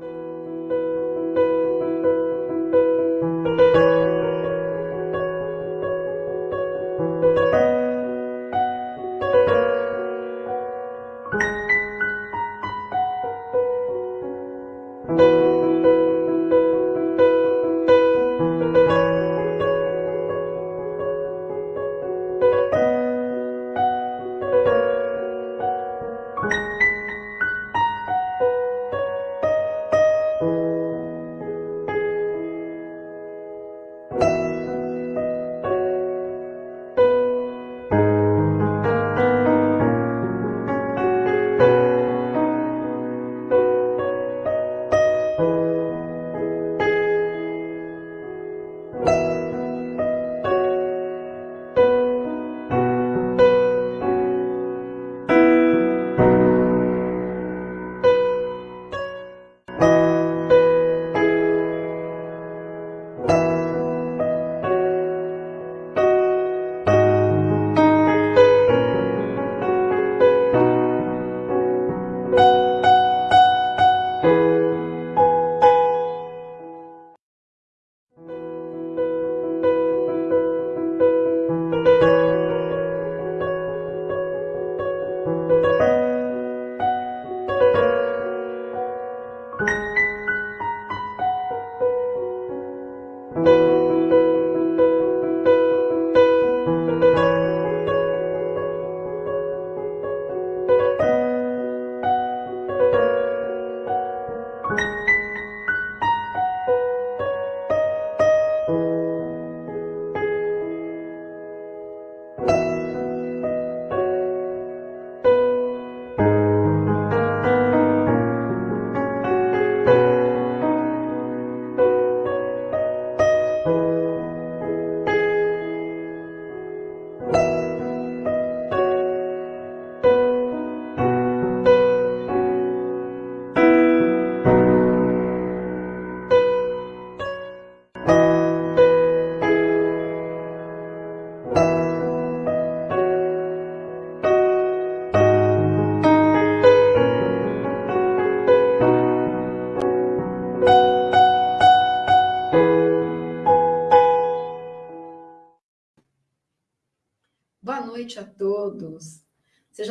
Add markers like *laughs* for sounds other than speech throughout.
noite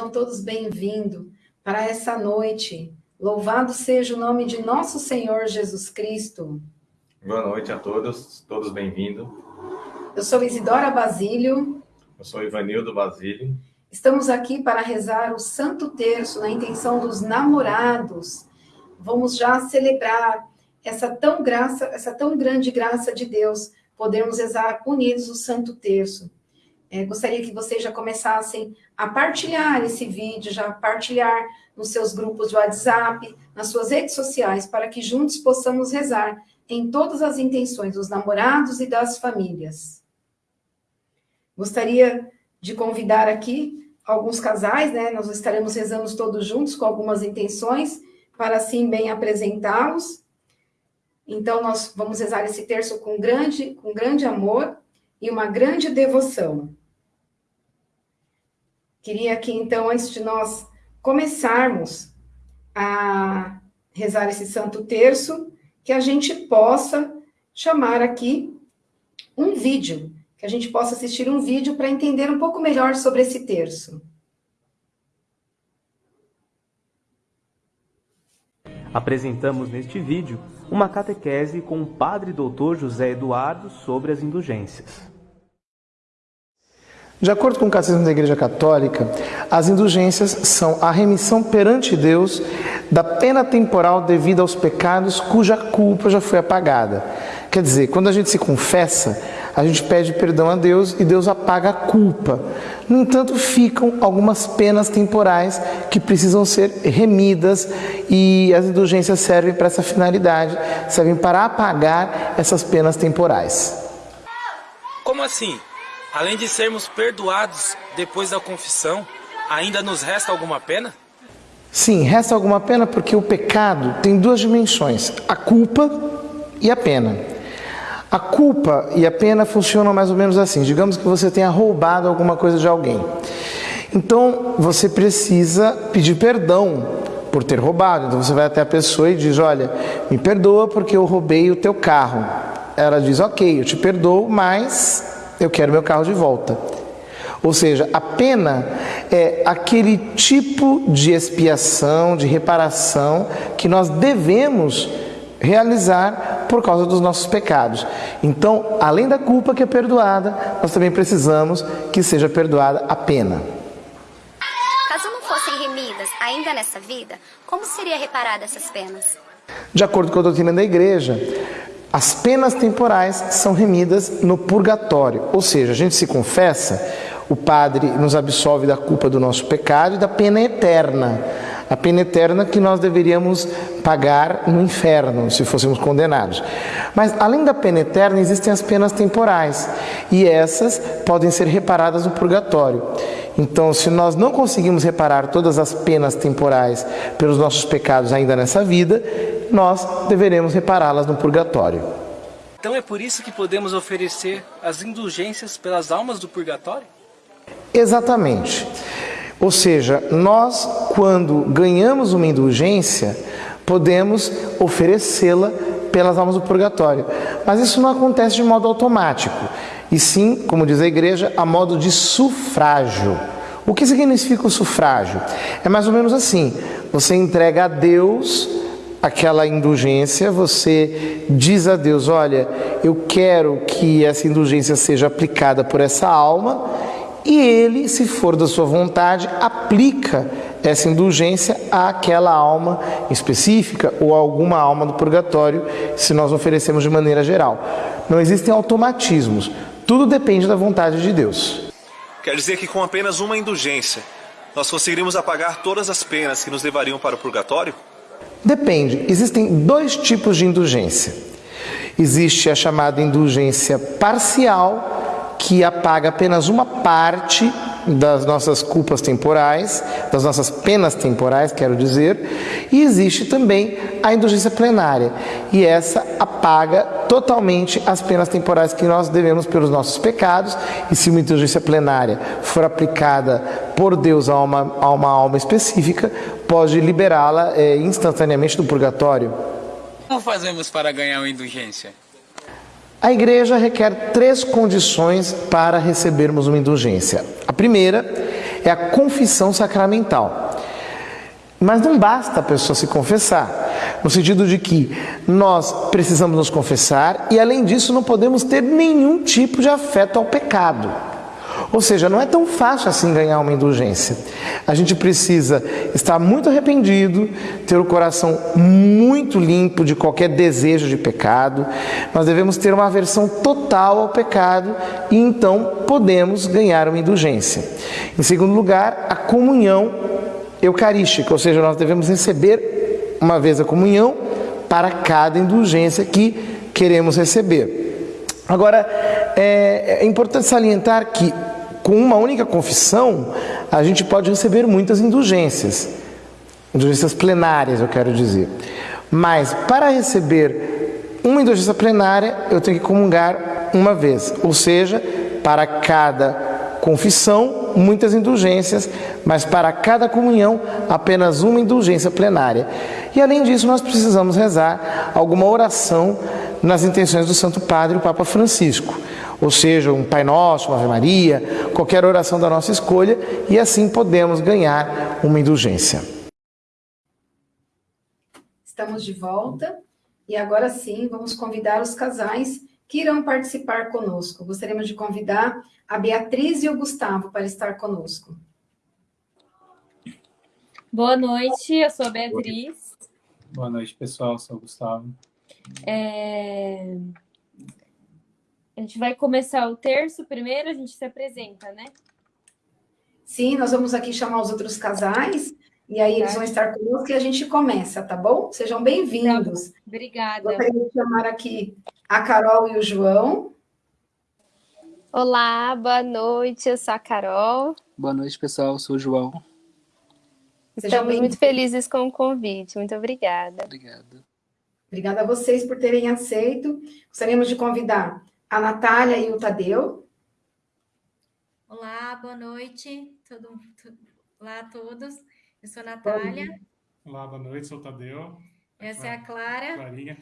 Sejam todos bem-vindos para essa noite. Louvado seja o nome de nosso Senhor Jesus Cristo. Boa noite a todos, todos bem-vindos. Eu sou Isidora Basílio. Eu sou Ivanildo Basílio. Estamos aqui para rezar o Santo Terço na intenção dos namorados. Vamos já celebrar essa tão graça, essa tão grande graça de Deus, podermos rezar unidos o Santo Terço. É, gostaria que vocês já começassem a partilhar esse vídeo, já partilhar nos seus grupos de WhatsApp, nas suas redes sociais, para que juntos possamos rezar em todas as intenções dos namorados e das famílias. Gostaria de convidar aqui alguns casais, né? Nós estaremos rezando todos juntos com algumas intenções, para assim bem apresentá-los. Então, nós vamos rezar esse terço com grande, com grande amor e uma grande devoção. Queria aqui, então, antes de nós começarmos a rezar esse Santo Terço, que a gente possa chamar aqui um vídeo, que a gente possa assistir um vídeo para entender um pouco melhor sobre esse terço. Apresentamos neste vídeo uma catequese com o Padre Doutor José Eduardo sobre as indulgências. De acordo com o Catecismo da Igreja Católica, as indulgências são a remissão perante Deus da pena temporal devida aos pecados cuja culpa já foi apagada. Quer dizer, quando a gente se confessa, a gente pede perdão a Deus e Deus apaga a culpa. No entanto, ficam algumas penas temporais que precisam ser remidas e as indulgências servem para essa finalidade, servem para apagar essas penas temporais. Como assim? Além de sermos perdoados depois da confissão, ainda nos resta alguma pena? Sim, resta alguma pena porque o pecado tem duas dimensões: a culpa e a pena. A culpa e a pena funcionam mais ou menos assim. Digamos que você tenha roubado alguma coisa de alguém. Então, você precisa pedir perdão por ter roubado. Então você vai até a pessoa e diz: Olha, me perdoa porque eu roubei o teu carro. Ela diz: Ok, eu te perdoo, mas eu quero meu carro de volta. Ou seja, a pena é aquele tipo de expiação, de reparação que nós devemos realizar por causa dos nossos pecados. Então, além da culpa que é perdoada, nós também precisamos que seja perdoada a pena. Caso não fossem remidas ainda nessa vida, como seria reparada essas penas? De acordo com a doutrina da igreja, as penas temporais são remidas no purgatório, ou seja, a gente se confessa, o Padre nos absolve da culpa do nosso pecado e da pena eterna. A pena eterna que nós deveríamos pagar no inferno, se fôssemos condenados. Mas além da pena eterna, existem as penas temporais, e essas podem ser reparadas no purgatório. Então, se nós não conseguimos reparar todas as penas temporais pelos nossos pecados ainda nessa vida, nós deveremos repará-las no purgatório. Então é por isso que podemos oferecer as indulgências pelas almas do purgatório? Exatamente. Ou seja, nós, quando ganhamos uma indulgência, podemos oferecê-la pelas almas do purgatório. Mas isso não acontece de modo automático, e sim, como diz a igreja, a modo de sufrágio. O que significa o sufrágio? É mais ou menos assim: você entrega a Deus aquela indulgência, você diz a Deus: Olha, eu quero que essa indulgência seja aplicada por essa alma e ele, se for da sua vontade, aplica essa indulgência àquela alma específica ou a alguma alma do purgatório, se nós oferecemos de maneira geral. Não existem automatismos, tudo depende da vontade de Deus. Quer dizer que com apenas uma indulgência, nós conseguiríamos apagar todas as penas que nos levariam para o purgatório? Depende, existem dois tipos de indulgência. Existe a chamada indulgência parcial, que apaga apenas uma parte das nossas culpas temporais, das nossas penas temporais, quero dizer, e existe também a indulgência plenária, e essa apaga totalmente as penas temporais que nós devemos pelos nossos pecados, e se uma indulgência plenária for aplicada por Deus a uma, a uma alma específica, pode liberá-la é, instantaneamente do purgatório. Como fazemos para ganhar uma indulgência? A igreja requer três condições para recebermos uma indulgência. A primeira é a confissão sacramental. Mas não basta a pessoa se confessar, no sentido de que nós precisamos nos confessar e, além disso, não podemos ter nenhum tipo de afeto ao pecado. Ou seja, não é tão fácil assim ganhar uma indulgência. A gente precisa estar muito arrependido, ter o coração muito limpo de qualquer desejo de pecado. Nós devemos ter uma aversão total ao pecado e então podemos ganhar uma indulgência. Em segundo lugar, a comunhão eucarística, ou seja, nós devemos receber uma vez a comunhão para cada indulgência que queremos receber. Agora, é, é importante salientar que com uma única confissão, a gente pode receber muitas indulgências, indulgências plenárias, eu quero dizer. Mas para receber uma indulgência plenária, eu tenho que comungar uma vez, ou seja, para cada confissão, muitas indulgências, mas para cada comunhão, apenas uma indulgência plenária. E além disso, nós precisamos rezar alguma oração nas intenções do Santo Padre, o Papa Francisco ou seja, um Pai Nosso, uma Ave Maria, qualquer oração da nossa escolha, e assim podemos ganhar uma indulgência. Estamos de volta e agora sim vamos convidar os casais que irão participar conosco. Gostaríamos de convidar a Beatriz e o Gustavo para estar conosco. Boa noite, eu sou a Beatriz. Boa noite, pessoal, eu sou o Gustavo. É... A gente vai começar o terço primeiro, a gente se apresenta, né? Sim, nós vamos aqui chamar os outros casais, e aí tá. eles vão estar conosco e a gente começa, tá bom? Sejam bem-vindos. Tá Obrigada. Gostaria de chamar aqui a Carol e o João. Olá, boa noite, eu sou a Carol. Boa noite, pessoal, eu sou o João. Estamos muito felizes com o convite, muito obrigada. Obrigado. Obrigada a vocês por terem aceito. Gostaríamos de convidar a Natália e o Tadeu. Olá, boa noite. Todo, Olá a todos. Eu sou a Natália. Olá, boa noite, sou o Tadeu. Essa é a Clara, Clarinha.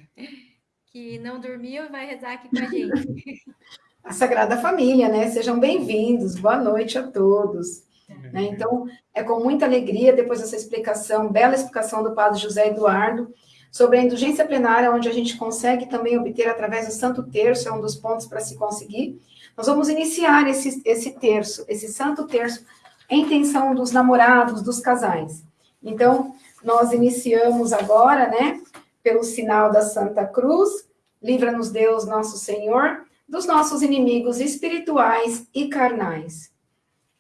que não dormiu e vai rezar aqui com a gente. *laughs* A Sagrada Família, né? Sejam bem-vindos, boa noite a todos. Né? Então, é com muita alegria, depois dessa explicação, bela explicação do Padre José Eduardo, sobre a indulgência plenária, onde a gente consegue também obter através do Santo Terço, é um dos pontos para se conseguir. Nós vamos iniciar esse, esse terço, esse Santo Terço, em intenção dos namorados, dos casais. Então, nós iniciamos agora, né, pelo sinal da Santa Cruz, livra-nos Deus, nosso Senhor, dos nossos inimigos espirituais e carnais.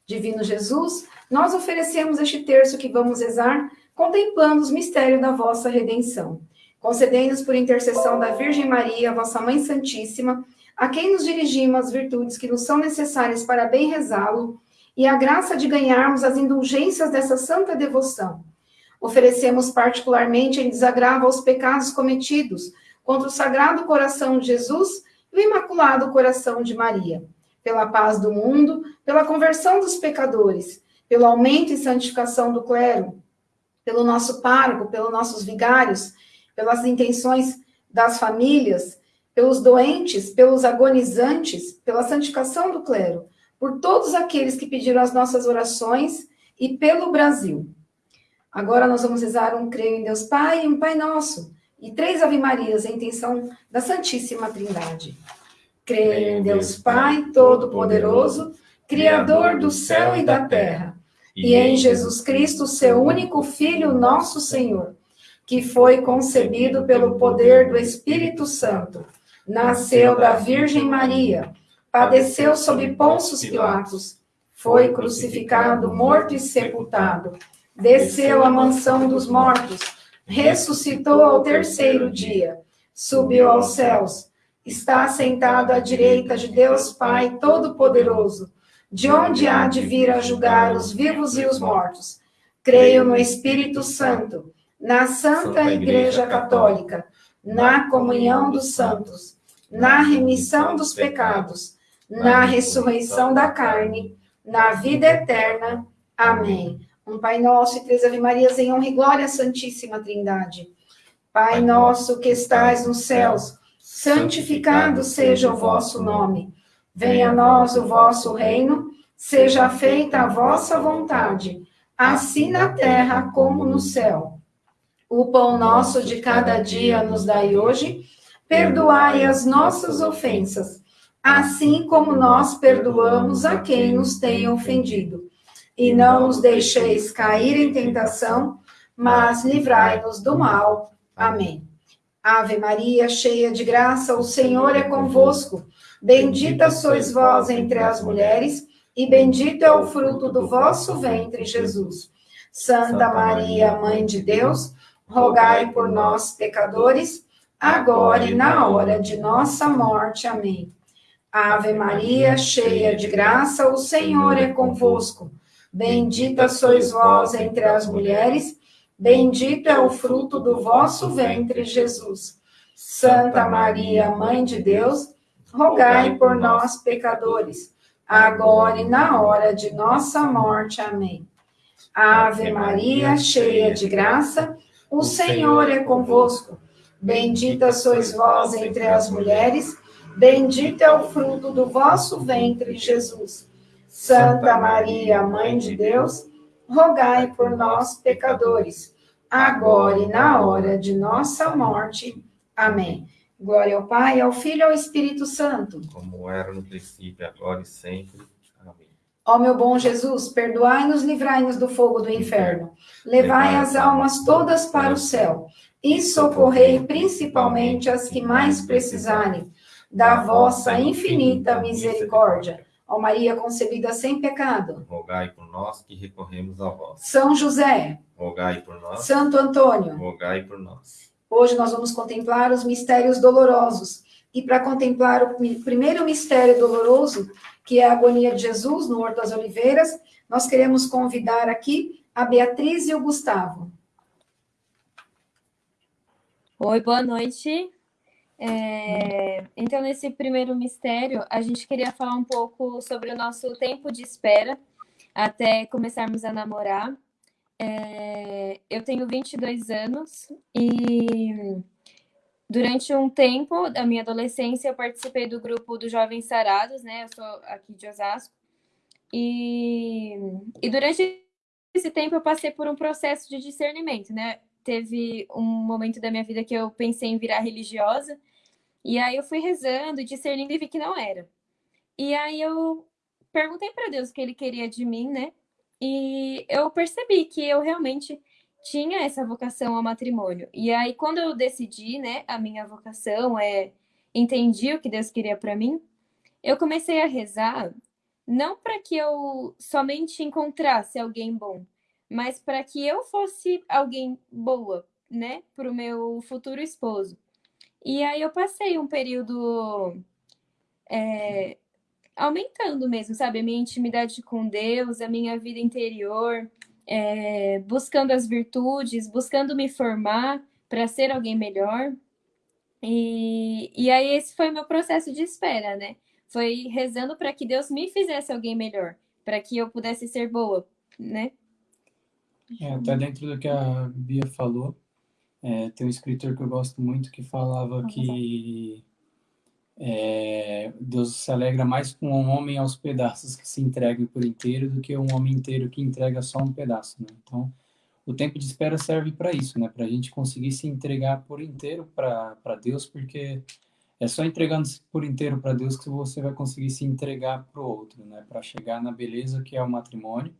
Divino Jesus, nós oferecemos este terço que vamos rezar, contemplando os mistérios da vossa redenção. Concedei-nos por intercessão da Virgem Maria, vossa Mãe Santíssima, a quem nos dirigimos as virtudes que nos são necessárias para bem rezá-lo, e a graça de ganharmos as indulgências dessa santa devoção. Oferecemos particularmente em desagravo aos pecados cometidos contra o Sagrado Coração de Jesus e o Imaculado Coração de Maria, pela paz do mundo, pela conversão dos pecadores, pelo aumento e santificação do clero, pelo nosso pároco, pelos nossos vigários, pelas intenções das famílias, pelos doentes, pelos agonizantes, pela santificação do clero, por todos aqueles que pediram as nossas orações e pelo Brasil. Agora nós vamos rezar um Creio em Deus Pai e um Pai Nosso, e três Ave Marias em intenção da Santíssima Trindade. Creio em Deus Pai Todo-Poderoso, Criador do céu e da terra, e em Jesus Cristo, seu único Filho, nosso Senhor, que foi concebido pelo poder do Espírito Santo, nasceu da Virgem Maria, padeceu sob Pôncio Pilatos, foi crucificado, morto e sepultado, desceu à mansão dos mortos, ressuscitou ao terceiro dia, subiu aos céus, está sentado à direita de Deus Pai Todo-Poderoso, de onde há de vir a julgar os vivos e os mortos. Creio no Espírito Santo, na Santa Igreja Católica, na comunhão dos santos, na remissão dos pecados, na ressurreição da carne, na vida eterna. Amém. Um Pai Nosso e três Ave Marias em honra e glória à Santíssima Trindade. Pai nosso que estais nos céus, santificado seja o vosso nome. Venha a nós o vosso reino, seja feita a vossa vontade, assim na terra como no céu. O pão nosso de cada dia nos dai hoje, perdoai as nossas ofensas, assim como nós perdoamos a quem nos tem ofendido e não nos deixeis cair em tentação, mas livrai-nos do mal. Amém. Ave Maria, cheia de graça, o Senhor é convosco. Bendita sois vós entre as mulheres, e bendito é o fruto do vosso ventre, Jesus. Santa Maria, Mãe de Deus, rogai por nós, pecadores, agora e na hora de nossa morte. Amém. Ave Maria, cheia de graça, o Senhor é convosco. Bendita sois vós entre as mulheres, bendito é o fruto do vosso ventre, Jesus. Santa Maria, Mãe de Deus, rogai por nós, pecadores, agora e na hora de nossa morte. Amém. Ave Maria, cheia de graça, o Senhor é convosco. Bendita sois vós entre as mulheres, bendito é o fruto do vosso ventre, Jesus. Santa Maria, Mãe de Deus, rogai por nós, pecadores, agora e na hora de nossa morte. Amém. Glória ao Pai, ao Filho e ao Espírito Santo. Como era no princípio, agora e sempre. Amém. Ó meu bom Jesus, perdoai-nos, livrai-nos do fogo do inferno. Levai as almas todas para o céu e socorrei principalmente as que mais precisarem da vossa infinita misericórdia. Ó Maria concebida sem pecado. Rogai por nós que recorremos a vós. São José. Rogai por nós. Santo Antônio. Rogai por nós. Hoje nós vamos contemplar os mistérios dolorosos. E para contemplar o primeiro mistério doloroso, que é a agonia de Jesus no Horto das Oliveiras, nós queremos convidar aqui a Beatriz e o Gustavo. Oi, boa noite. É, então, nesse primeiro mistério, a gente queria falar um pouco sobre o nosso tempo de espera até começarmos a namorar. É, eu tenho 22 anos e durante um tempo da minha adolescência eu participei do grupo dos Jovens Sarados, né? Eu sou aqui de Osasco. E, e durante esse tempo eu passei por um processo de discernimento, né? Teve um momento da minha vida que eu pensei em virar religiosa, e aí eu fui rezando, discernindo e vi que não era. E aí eu perguntei para Deus o que ele queria de mim, né? E eu percebi que eu realmente tinha essa vocação ao matrimônio. E aí quando eu decidi, né, a minha vocação é entendi o que Deus queria para mim, eu comecei a rezar não para que eu somente encontrasse alguém bom, mas para que eu fosse alguém boa, né, para o meu futuro esposo. E aí eu passei um período é, aumentando mesmo, sabe, a minha intimidade com Deus, a minha vida interior, é, buscando as virtudes, buscando me formar para ser alguém melhor. E, e aí esse foi o meu processo de espera, né? Foi rezando para que Deus me fizesse alguém melhor, para que eu pudesse ser boa, né? É, até dentro do que a Bia falou, é, tem um escritor que eu gosto muito que falava que é, Deus se alegra mais com um homem aos pedaços que se entrega por inteiro do que um homem inteiro que entrega só um pedaço. Né? Então, o tempo de espera serve para isso, né? para a gente conseguir se entregar por inteiro para Deus, porque é só entregando-se por inteiro para Deus que você vai conseguir se entregar para o outro, né? para chegar na beleza que é o matrimônio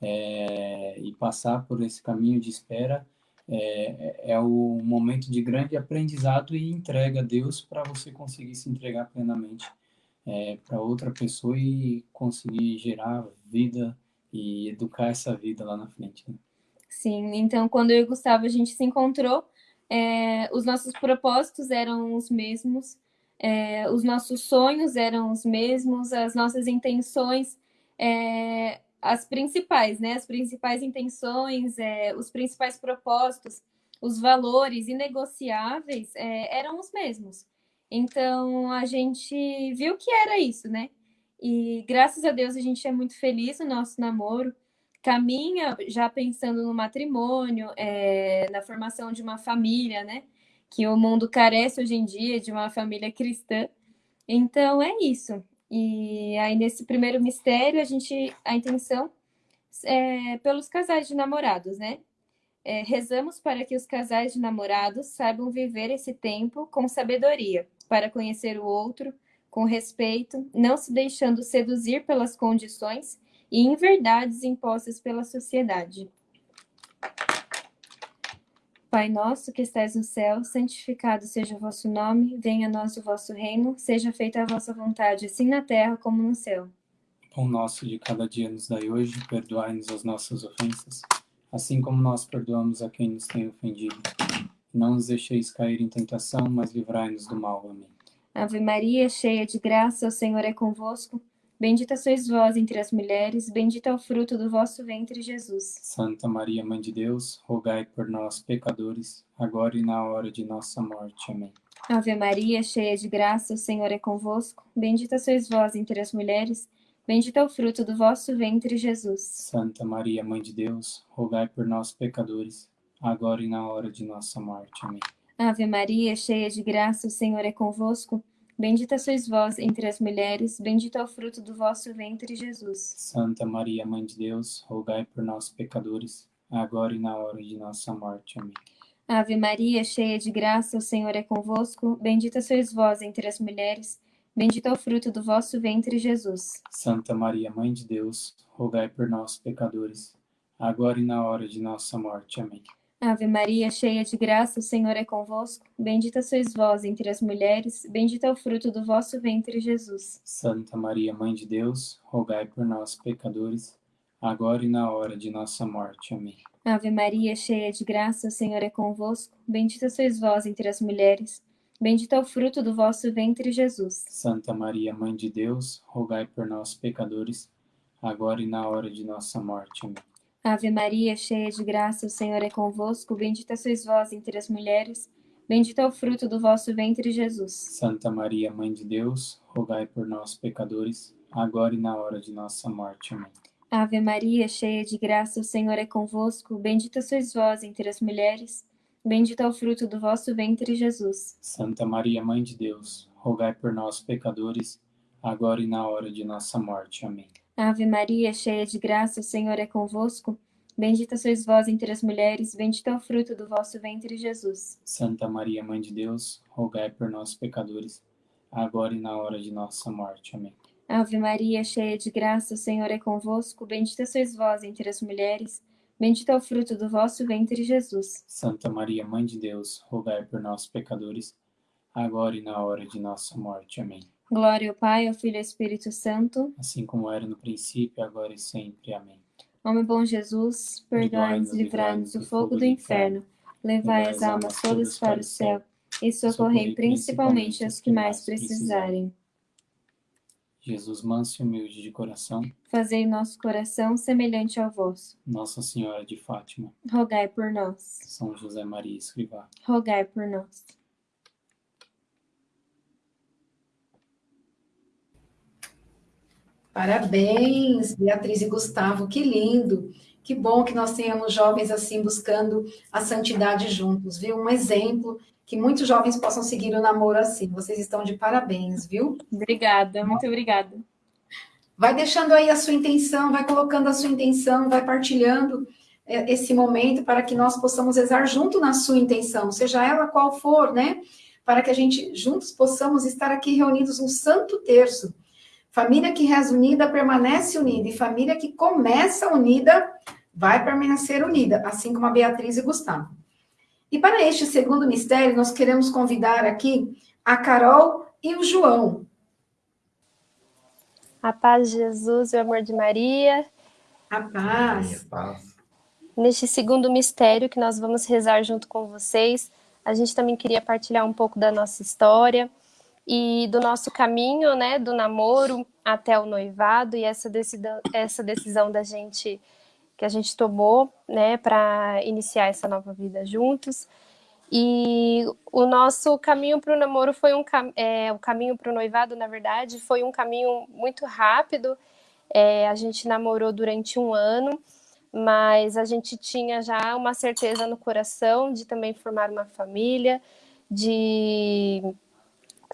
é, e passar por esse caminho de espera é, é o momento de grande aprendizado e entrega a Deus para você conseguir se entregar plenamente é, para outra pessoa e conseguir gerar vida e educar essa vida lá na frente. Né? Sim, então quando eu e o Gustavo a gente se encontrou, é, os nossos propósitos eram os mesmos, é, os nossos sonhos eram os mesmos, as nossas intenções é, as principais, né? As principais intenções, é, os principais propósitos, os valores inegociáveis é, eram os mesmos. Então a gente viu que era isso, né? E graças a Deus a gente é muito feliz no nosso namoro. Caminha já pensando no matrimônio, é, na formação de uma família, né? Que o mundo carece hoje em dia de uma família cristã. Então é isso. E aí, nesse primeiro mistério, a gente, a intenção é pelos casais de namorados, né? É, rezamos para que os casais de namorados saibam viver esse tempo com sabedoria, para conhecer o outro com respeito, não se deixando seduzir pelas condições e inverdades impostas pela sociedade. Pai nosso que estais no céu, santificado seja o vosso nome, venha a nós o vosso reino, seja feita a vossa vontade, assim na terra como no céu. Pão nosso de cada dia nos dai hoje, perdoai-nos as nossas ofensas, assim como nós perdoamos a quem nos tem ofendido. Não nos deixeis cair em tentação, mas livrai-nos do mal. Amém. Ave Maria, cheia de graça, o Senhor é convosco. Bendita sois vós entre as mulheres, bendito é o fruto do vosso ventre, Jesus. Santa Maria, Mãe de Deus, rogai por nós, pecadores, agora e na hora de nossa morte. Amém. Ave Maria, cheia de graça, o Senhor é convosco. Bendita sois vós entre as mulheres, bendito é o fruto do vosso ventre, Jesus. Santa Maria, Mãe de Deus, rogai por nós, pecadores, agora e na hora de nossa morte. Amém. Ave Maria, cheia de graça, o Senhor é convosco. Bendita sois vós entre as mulheres, bendito é o fruto do vosso ventre, Jesus. Santa Maria, Mãe de Deus, rogai por nós, pecadores, agora e na hora de nossa morte. Amém. Ave Maria, cheia de graça, o Senhor é convosco. Bendita sois vós entre as mulheres, bendito é o fruto do vosso ventre, Jesus. Santa Maria, Mãe de Deus, rogai por nós, pecadores, agora e na hora de nossa morte. Amém. Ave Maria, cheia de graça, o Senhor é convosco. Bendita sois vós entre as mulheres, bendito é o fruto do vosso ventre, Jesus. Santa Maria, Mãe de Deus, rogai por nós, pecadores, agora e na hora de nossa morte. Amém. Ave Maria, cheia de graça, o Senhor é convosco. Bendita sois vós entre as mulheres, bendito é o fruto do vosso ventre, Jesus. Santa Maria, Mãe de Deus, rogai por nós, pecadores, agora e na hora de nossa morte. Amém. Ave Maria, cheia de graça, o Senhor é convosco. Bendita sois vós entre as mulheres, bendito é o fruto do vosso ventre, Jesus. Santa Maria, Mãe de Deus, rogai por nós, pecadores, agora e na hora de nossa morte. Amém. Ave Maria, cheia de graça, o Senhor é convosco. Bendita sois vós entre as mulheres. Bendito é o fruto do vosso ventre, Jesus. Santa Maria, Mãe de Deus, rogai por nós, pecadores, agora e na hora de nossa morte. Amém. Ave Maria, cheia de graça, o Senhor é convosco. Bendita sois vós entre as mulheres, bendito é o fruto do vosso ventre, Jesus. Santa Maria, Mãe de Deus, rogai por nós, pecadores, agora e na hora de nossa morte. Amém. Ave Maria, cheia de graça, o Senhor é convosco. Bendita sois vós entre as mulheres, bendito é o fruto do vosso ventre, Jesus. Santa Maria, Mãe de Deus, rogai por nós, pecadores, agora e na hora de nossa morte. Amém. Glória ao Pai, ao Filho e ao Espírito Santo, assim como era no princípio, agora e sempre. Amém. Meu bom Jesus, perdoai-nos e livrai-nos do fogo do inferno, levai as almas todas para o céu e socorrei principalmente as que mais precisarem. Jesus manso e humilde de coração, Fazei nosso coração semelhante ao vosso. Nossa Senhora de Fátima, Rogai por nós. São José Maria Escrivá, Rogai por nós. Parabéns, Beatriz e Gustavo, que lindo. Que bom que nós tenhamos jovens assim buscando a santidade juntos, viu? Um exemplo que muitos jovens possam seguir o namoro assim. Vocês estão de parabéns, viu? Obrigada, muito obrigada. Vai deixando aí a sua intenção, vai colocando a sua intenção, vai partilhando é, esse momento para que nós possamos rezar junto na sua intenção, seja ela qual for, né? Para que a gente juntos possamos estar aqui reunidos um santo terço. Família que reza unida permanece unida, e família que começa unida vai permanecer unida, assim como a Beatriz e Gustavo. E para este segundo mistério, nós queremos convidar aqui a Carol e o João. A paz de Jesus e o amor de Maria. A paz. A paz. Neste segundo mistério que nós vamos rezar junto com vocês, a gente também queria partilhar um pouco da nossa história e do nosso caminho, né, do namoro até o noivado e essa decisão, essa decisão da gente que a gente tomou, né, para iniciar essa nova vida juntos. E o nosso caminho para o namoro foi um é, o caminho para o noivado, na verdade, foi um caminho muito rápido. É, a gente namorou durante um ano, mas a gente tinha já uma certeza no coração de também formar uma família, de,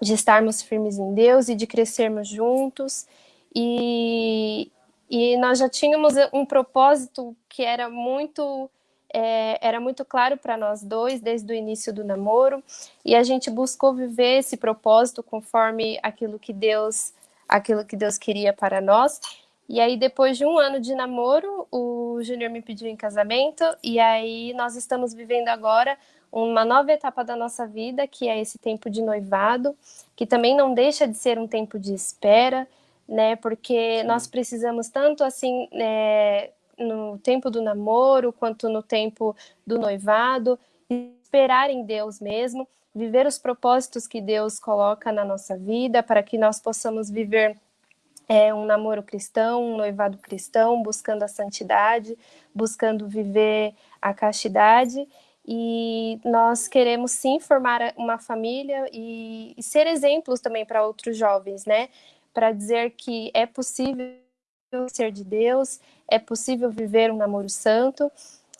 de estarmos firmes em Deus e de crescermos juntos. E, e nós já tínhamos um propósito que era muito é, era muito claro para nós dois desde o início do namoro. E a gente buscou viver esse propósito conforme aquilo que Deus aquilo que Deus queria para nós. E aí depois de um ano de namoro o Júnior me pediu em casamento. E aí nós estamos vivendo agora uma nova etapa da nossa vida que é esse tempo de noivado que também não deixa de ser um tempo de espera né? Porque nós precisamos tanto assim é, no tempo do namoro quanto no tempo do noivado esperar em Deus mesmo, viver os propósitos que Deus coloca na nossa vida para que nós possamos viver é, um namoro cristão, um noivado cristão, buscando a santidade, buscando viver a castidade e nós queremos sim formar uma família e, e ser exemplos também para outros jovens, né? para dizer que é possível ser de Deus, é possível viver um namoro santo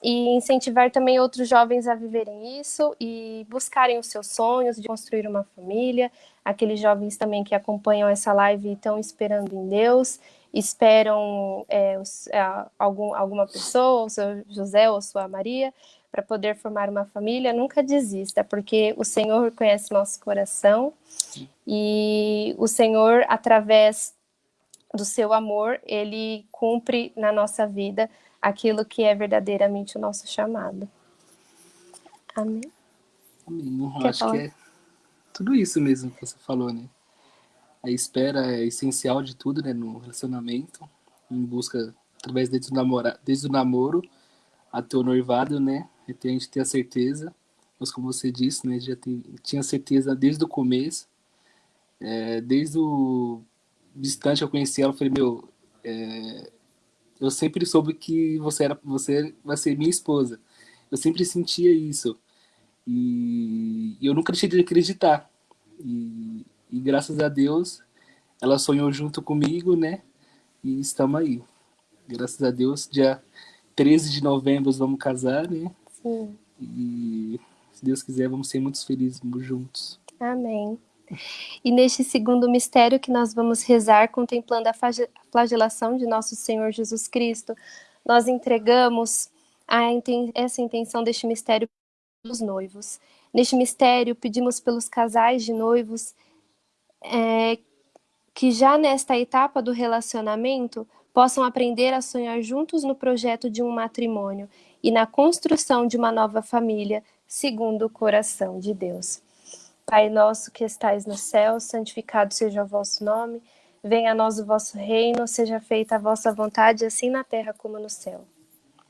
e incentivar também outros jovens a viverem isso e buscarem os seus sonhos de construir uma família. Aqueles jovens também que acompanham essa live e estão esperando em Deus, esperam é, os, é, algum, alguma pessoa, o seu José ou sua Maria, para poder formar uma família, nunca desista, porque o Senhor conhece nosso coração e o Senhor, através do seu amor, ele cumpre na nossa vida aquilo que é verdadeiramente o nosso chamado. Amém. Amém. Eu acho falar? que é tudo isso mesmo que você falou, né? A espera é essencial de tudo, né, no relacionamento, em busca através desde o namoro, desde o namoro até o noivado, né? A gente ter a certeza, mas como você disse, né, já tem, tinha certeza desde o começo, é, desde o instante que eu conheci ela, eu falei, meu, é, eu sempre soube que você era, você vai ser minha esposa. Eu sempre sentia isso. E, e eu nunca deixei de acreditar. E, e, graças a Deus, ela sonhou junto comigo, né? E estamos aí. Graças a Deus, dia 13 de novembro vamos casar, né? Sim. E se Deus quiser, vamos ser muito felizes juntos. Amém. E neste segundo mistério que nós vamos rezar, contemplando a flagelação de nosso Senhor Jesus Cristo, nós entregamos essa intenção deste mistério pelos noivos. Neste mistério, pedimos pelos casais de noivos é, que já nesta etapa do relacionamento possam aprender a sonhar juntos no projeto de um matrimônio e na construção de uma nova família, segundo o coração de Deus. Pai nosso que estais no céu, santificado seja o vosso nome, venha a nós o vosso reino, seja feita a vossa vontade, assim na terra como no céu.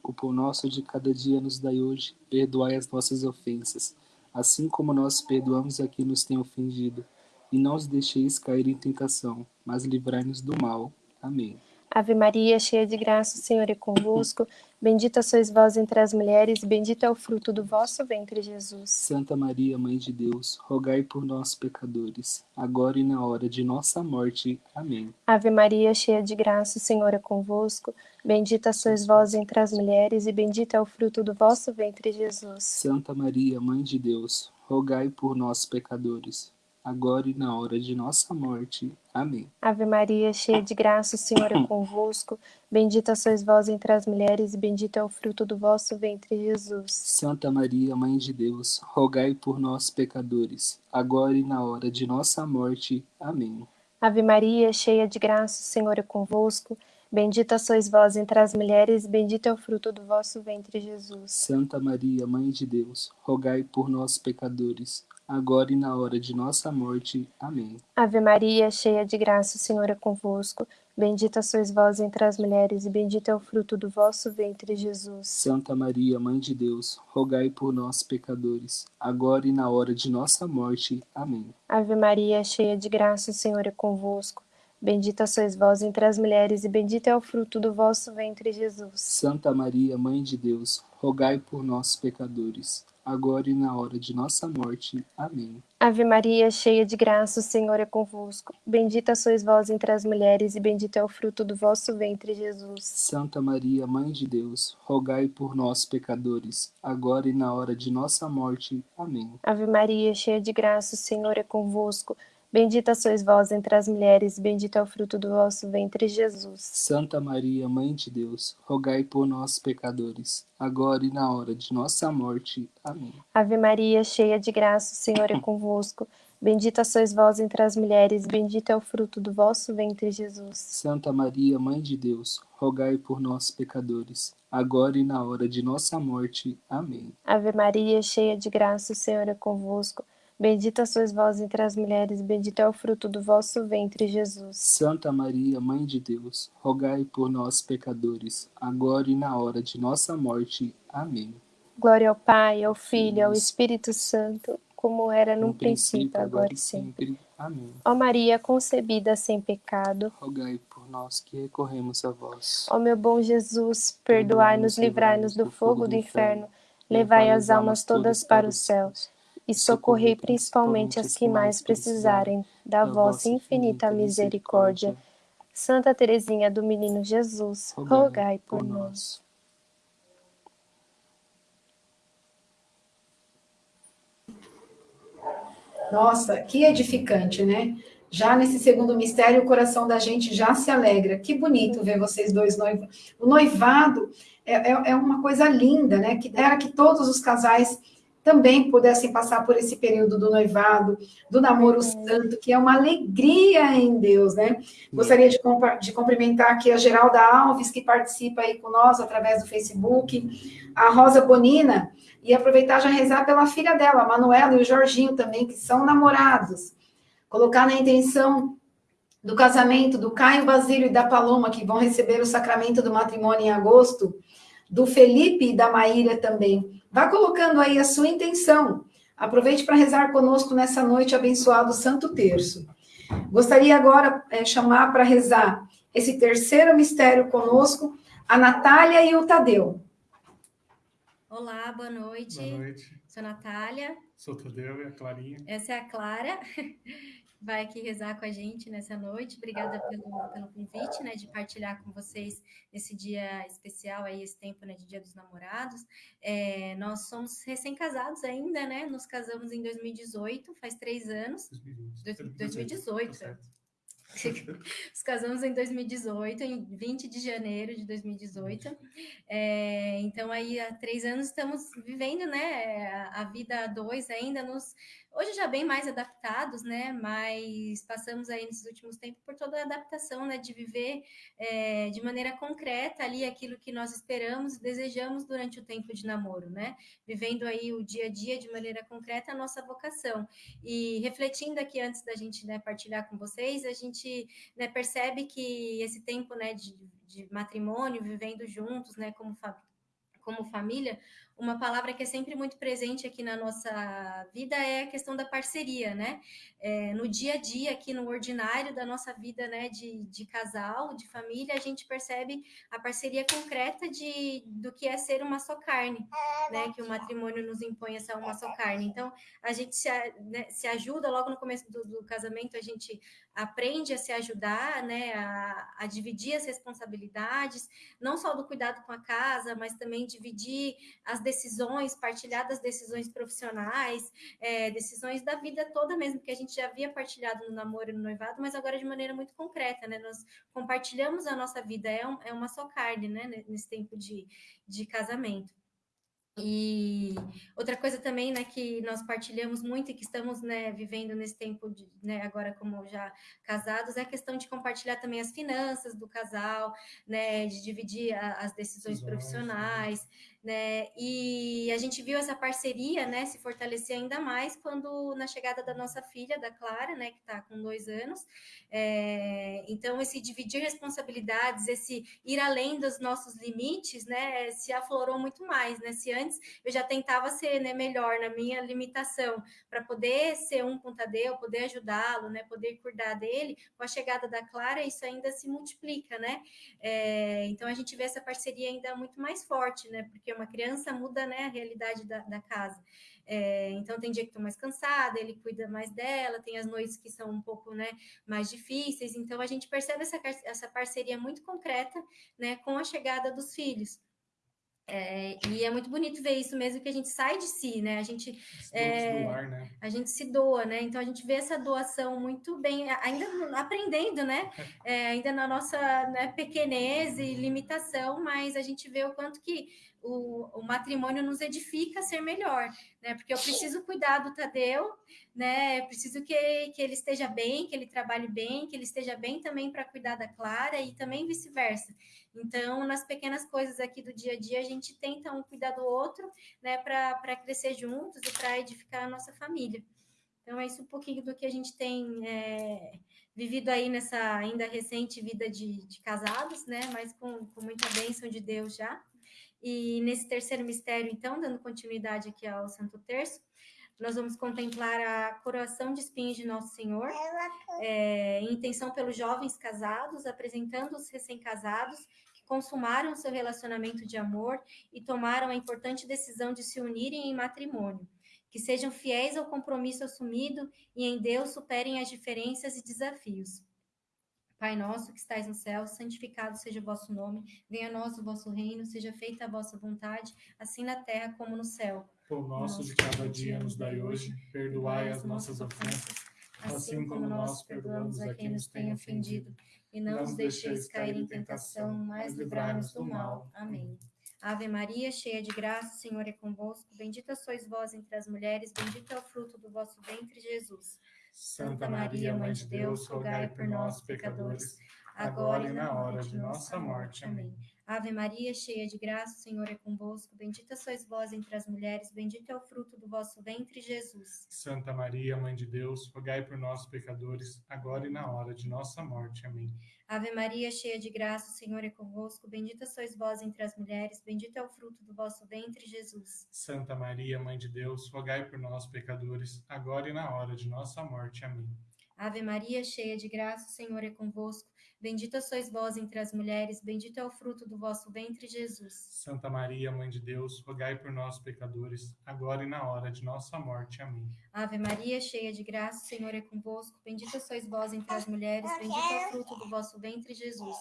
O pão nosso de cada dia nos dai hoje, perdoai as nossas ofensas, assim como nós perdoamos a quem nos tem ofendido. E não os deixeis cair em tentação, mas livrai-nos do mal. Amém. Ave Maria, cheia de graça, o Senhor é convosco. Bendita sois vós entre as mulheres, e bendito é o fruto do vosso ventre, Jesus. Santa Maria, Mãe de Deus, rogai por nós, pecadores, agora e na hora de nossa morte. Amém. Ave Maria, cheia de graça, o Senhor é convosco. Bendita sois vós entre as mulheres, e bendito é o fruto do vosso ventre, Jesus. Santa Maria, Mãe de Deus, rogai por nós, pecadores, agora e na hora de nossa morte. Amém. Ave Maria, cheia de graça, o Senhor é convosco. Bendita sois vós entre as mulheres, e bendito é o fruto do vosso ventre, Jesus. Santa Maria, Mãe de Deus, rogai por nós, pecadores, agora e na hora de nossa morte. Amém. Ave Maria, cheia de graça, o Senhor é convosco. Bendita sois vós entre as mulheres, e bendito é o fruto do vosso ventre, Jesus. Santa Maria, Mãe de Deus, rogai por nós, pecadores, agora e na hora de nossa morte. Amém. Ave Maria, cheia de graça, o Senhor é convosco. Bendita sois vós entre as mulheres, e bendito é o fruto do vosso ventre, Jesus. Santa Maria, Mãe de Deus, rogai por nós, pecadores, agora e na hora de nossa morte. Amém. Ave Maria, cheia de graça, o Senhor é convosco. Bendita sois vós entre as mulheres, e bendito é o fruto do vosso ventre, Jesus. Santa Maria, Mãe de Deus, rogai por nós, pecadores, agora e na hora de nossa morte. Amém. Ave Maria, cheia de graça, o Senhor é convosco. Bendita sois vós entre as mulheres, e bendito é o fruto do vosso ventre, Jesus. Santa Maria, Mãe de Deus, rogai por nós, pecadores, agora e na hora de nossa morte. Amém. Ave Maria, cheia de graça, o Senhor é convosco. Bendita sois vós entre as mulheres, bendito é o fruto do vosso ventre, Jesus. Santa Maria, Mãe de Deus, rogai por nós, pecadores, agora e na hora de nossa morte. Amém. Ave Maria, cheia de graça, o Senhor é convosco. Bendita sois vós entre as mulheres, bendito é o fruto do vosso ventre, Jesus. Santa Maria, Mãe de Deus, rogai por nós, pecadores, agora e na hora de nossa morte. Amém. Ave Maria, cheia de graça, o Senhor é convosco. Bendita sois vós entre as mulheres, bendito é o fruto do vosso ventre, Jesus. Santa Maria, Mãe de Deus, rogai por nós, pecadores, agora e na hora de nossa morte. Amém. Glória ao Pai, ao Filho, e ao Espírito Santo, como era no, no princípio, princípio, agora e sempre. sempre. Amém. Ó Maria, concebida sem pecado, rogai por nós que recorremos a vós. Ó meu bom Jesus, perdoai-nos, livrai-nos do fogo do inferno, levai as almas todas para os céus e socorrei principalmente as que mais precisarem da vossa infinita misericórdia. Santa Teresinha do Menino Jesus, rogai por nós. Nossa, que edificante, né? Já nesse segundo mistério, o coração da gente já se alegra. Que bonito ver vocês dois noivos. O noivado é, é, é uma coisa linda, né? Que era que todos os casais também pudessem passar por esse período do noivado, do namoro santo, que é uma alegria em Deus, né? Gostaria de, de cumprimentar aqui a Geralda Alves, que participa aí com nós através do Facebook, a Rosa Bonina, e aproveitar já rezar pela filha dela, a Manuela e o Jorginho também, que são namorados. Colocar na intenção do casamento do Caio Basílio e da Paloma, que vão receber o sacramento do matrimônio em agosto, do Felipe e da Maíra também. Vá colocando aí a sua intenção. Aproveite para rezar conosco nessa noite abençoado Santo Terço. Gostaria agora de é, chamar para rezar esse terceiro mistério conosco a Natália e o Tadeu. Olá, boa noite. Boa noite. Sou a Natália. Sou o Tadeu e a Clarinha. Essa é a Clara. Vai aqui rezar com a gente nessa noite. Obrigada pelo, pelo convite, né, de partilhar com vocês esse dia especial aí, esse tempo, né, de Dia dos Namorados. É, nós somos recém-casados ainda, né? Nos casamos em 2018, faz três anos. 2018. 2018. 2018. Nos casamos em 2018, em 20 de janeiro de 2018. É, então, aí há três anos estamos vivendo, né? A vida a dois ainda nos Hoje já bem mais adaptados, né? Mas passamos aí nesses últimos tempos por toda a adaptação, né? De viver é, de maneira concreta ali aquilo que nós esperamos e desejamos durante o tempo de namoro, né? Vivendo aí o dia a dia de maneira concreta a nossa vocação. E refletindo aqui antes da gente né, partilhar com vocês, a gente né, percebe que esse tempo né, de, de matrimônio, vivendo juntos, né? Como como família, uma palavra que é sempre muito presente aqui na nossa vida é a questão da parceria, né? É, no dia a dia, aqui no ordinário da nossa vida, né, de, de casal, de família, a gente percebe a parceria concreta de, do que é ser uma só carne, né? Que o matrimônio nos impõe essa uma só carne. Então, a gente se, né, se ajuda logo no começo do, do, casamento, a gente aprende a se ajudar, né, a, a dividir as responsabilidades, não só do cuidado com a casa, mas também dividir as decisões, partilhar das decisões profissionais, é, decisões da vida toda mesmo, que a gente já havia partilhado no namoro e no noivado, mas agora de maneira muito concreta, né? Nós compartilhamos a nossa vida, é, um, é uma só carne, né? Nesse tempo de, de casamento. E outra coisa também, né, que nós partilhamos muito e que estamos, né, vivendo nesse tempo, de, né, agora como já casados, é a questão de compartilhar também as finanças do casal, né, de dividir a, as decisões Exato. profissionais, né, e a gente viu essa parceria, né, se fortalecer ainda mais quando na chegada da nossa filha, da Clara, né, que está com dois anos, é, então esse dividir responsabilidades, esse ir além dos nossos limites, né, se aflorou muito mais, né, se antes, eu já tentava ser né, melhor na minha limitação, para poder ser um com poder ajudá-lo, né, poder cuidar dele. Com a chegada da Clara, isso ainda se multiplica, né? É, então a gente vê essa parceria ainda muito mais forte, né? Porque uma criança muda né, a realidade da, da casa. É, então tem dia que estou mais cansada, ele cuida mais dela, tem as noites que são um pouco né, mais difíceis. Então a gente percebe essa, essa parceria muito concreta né, com a chegada dos filhos. É, e é muito bonito ver isso mesmo que a gente sai de si, né? A gente é, doar, né? a gente se doa, né? Então a gente vê essa doação muito bem, ainda aprendendo, né? É, ainda na nossa né, pequenez e limitação, mas a gente vê o quanto que o, o matrimônio nos edifica a ser melhor, né? Porque eu preciso cuidar do Tadeu, né? Preciso que, que ele esteja bem, que ele trabalhe bem, que ele esteja bem também para cuidar da Clara e também vice-versa. Então, nas pequenas coisas aqui do dia a dia, a gente tenta um cuidar do outro, né? Para crescer juntos e para edificar a nossa família. Então, é isso um pouquinho do que a gente tem é, vivido aí nessa ainda recente vida de, de casados, né? Mas com, com muita bênção de Deus já. E nesse terceiro mistério, então, dando continuidade aqui ao Santo Terço, nós vamos contemplar a coroação de espinhos de Nosso Senhor, é, em intenção pelos jovens casados, apresentando os recém-casados que consumaram seu relacionamento de amor e tomaram a importante decisão de se unirem em matrimônio. Que sejam fiéis ao compromisso assumido e em Deus superem as diferenças e desafios. Pai nosso que estais no céu, santificado seja o vosso nome, venha a nós o vosso reino, seja feita a vossa vontade, assim na terra como no céu. Pão nosso de cada dia nos dai hoje, perdoai as nossas ofensas, assim como nós perdoamos a quem nos tem ofendido, e não nos deixeis cair em tentação, mas livrai-nos do mal. Amém. Ave Maria, cheia de graça, o Senhor é convosco, bendita sois vós entre as mulheres, bendito é o fruto do vosso ventre, Jesus. Santa Maria, Mãe de Deus, rogai por nós, pecadores, agora e na hora de nossa morte. Amém. Ave Maria, cheia de graça, o Senhor é convosco, bendita sois vós entre as mulheres, bendito é o fruto do vosso ventre, Jesus. Santa Maria, Mãe de Deus, rogai por nós, pecadores, agora e na hora de nossa morte. Amém. Ave Maria, cheia de graça, o Senhor é convosco, bendita sois vós entre as mulheres, bendito é o fruto do vosso ventre, Jesus. Santa Maria, Mãe de Deus, rogai por nós, pecadores, agora e na hora de nossa morte. Amém. Ave Maria, cheia de graça, o Senhor é convosco, Bendita sois vós entre as mulheres, bendito é o fruto do vosso ventre, Jesus. Santa Maria, Mãe de Deus, rogai por nós, pecadores, agora e na hora de nossa morte. Amém. Ave Maria, cheia de graça, o Senhor é convosco. Bendita sois vós entre as mulheres, bendito é o fruto do vosso ventre, Jesus.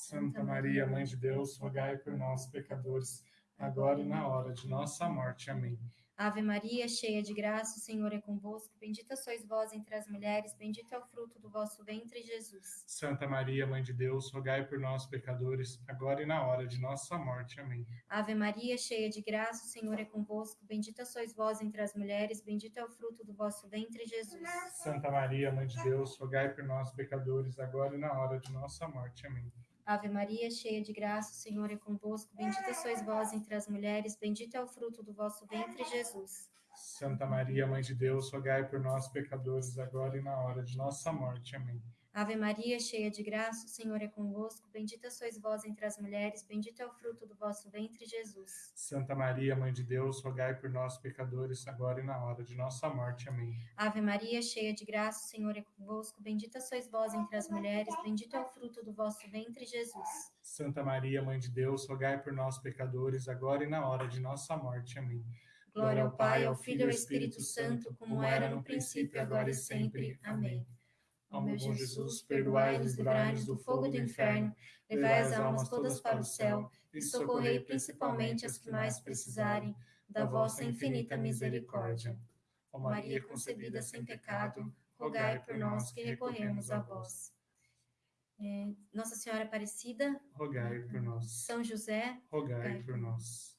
Santa Maria, Mãe de Deus, rogai por nós, pecadores, agora e na hora de nossa morte. Amém. Ave Maria, cheia de graça, o Senhor é convosco. Bendita sois vós entre as mulheres, bendito é o fruto do vosso ventre, Jesus. Santa Maria, Mãe de Deus, rogai por nós, pecadores, agora e na hora de nossa morte. Amém. Ave Maria, cheia de graça, o Senhor é convosco. Bendita sois vós entre as mulheres, bendito é o fruto do vosso ventre, Jesus. Santa Maria, Mãe de Deus, rogai por nós, pecadores, agora e na hora de nossa morte. Amém. Ave Maria, cheia de graça, o Senhor é convosco. Bendita sois vós entre as mulheres, bendito é o fruto do vosso ventre, Jesus. Santa Maria, Mãe de Deus, rogai por nós, pecadores, agora e na hora de nossa morte. Amém. Ave Maria, cheia de graça, o Senhor é convosco. Bendita sois vós entre as mulheres, bendito é o fruto do vosso ventre, Jesus. Santa Maria, Mãe de Deus, rogai por nós, pecadores, agora e na hora de nossa morte. Amém. Ave Maria, cheia de graça, o Senhor é convosco. Bendita sois vós entre as mulheres, bendito é o fruto do vosso ventre, Jesus. Santa Maria, Mãe de Deus, rogai por nós, pecadores, agora e na hora de nossa morte. Amém. Glória ao Pai, ao Filho e ao Espírito Santo, como era no princípio, agora e sempre. Amém. Ó meu Jesus, perdoai-nos, livrai-nos do fogo do inferno, levai as almas todas para o céu e socorrei principalmente as que mais precisarem da vossa infinita misericórdia. Ó Maria concebida sem pecado, rogai por nós que recorremos a vós. É, Nossa Senhora Aparecida, rogai por nós. São José, rogai por nós.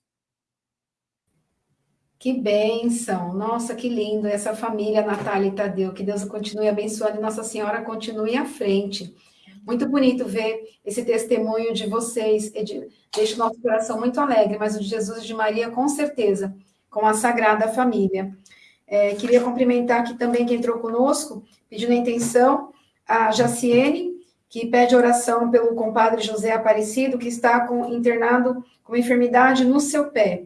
Que bênção! Nossa, que lindo essa família, Natália e Tadeu. Que Deus continue abençoando e Nossa Senhora continue à frente. Muito bonito ver esse testemunho de vocês. Deixa o nosso coração muito alegre, mas o de Jesus e de Maria, com certeza, com a Sagrada Família. É, queria cumprimentar aqui também quem entrou conosco, pedindo a intenção, a Jaciene, que pede oração pelo compadre José Aparecido, que está com, internado com enfermidade no seu pé.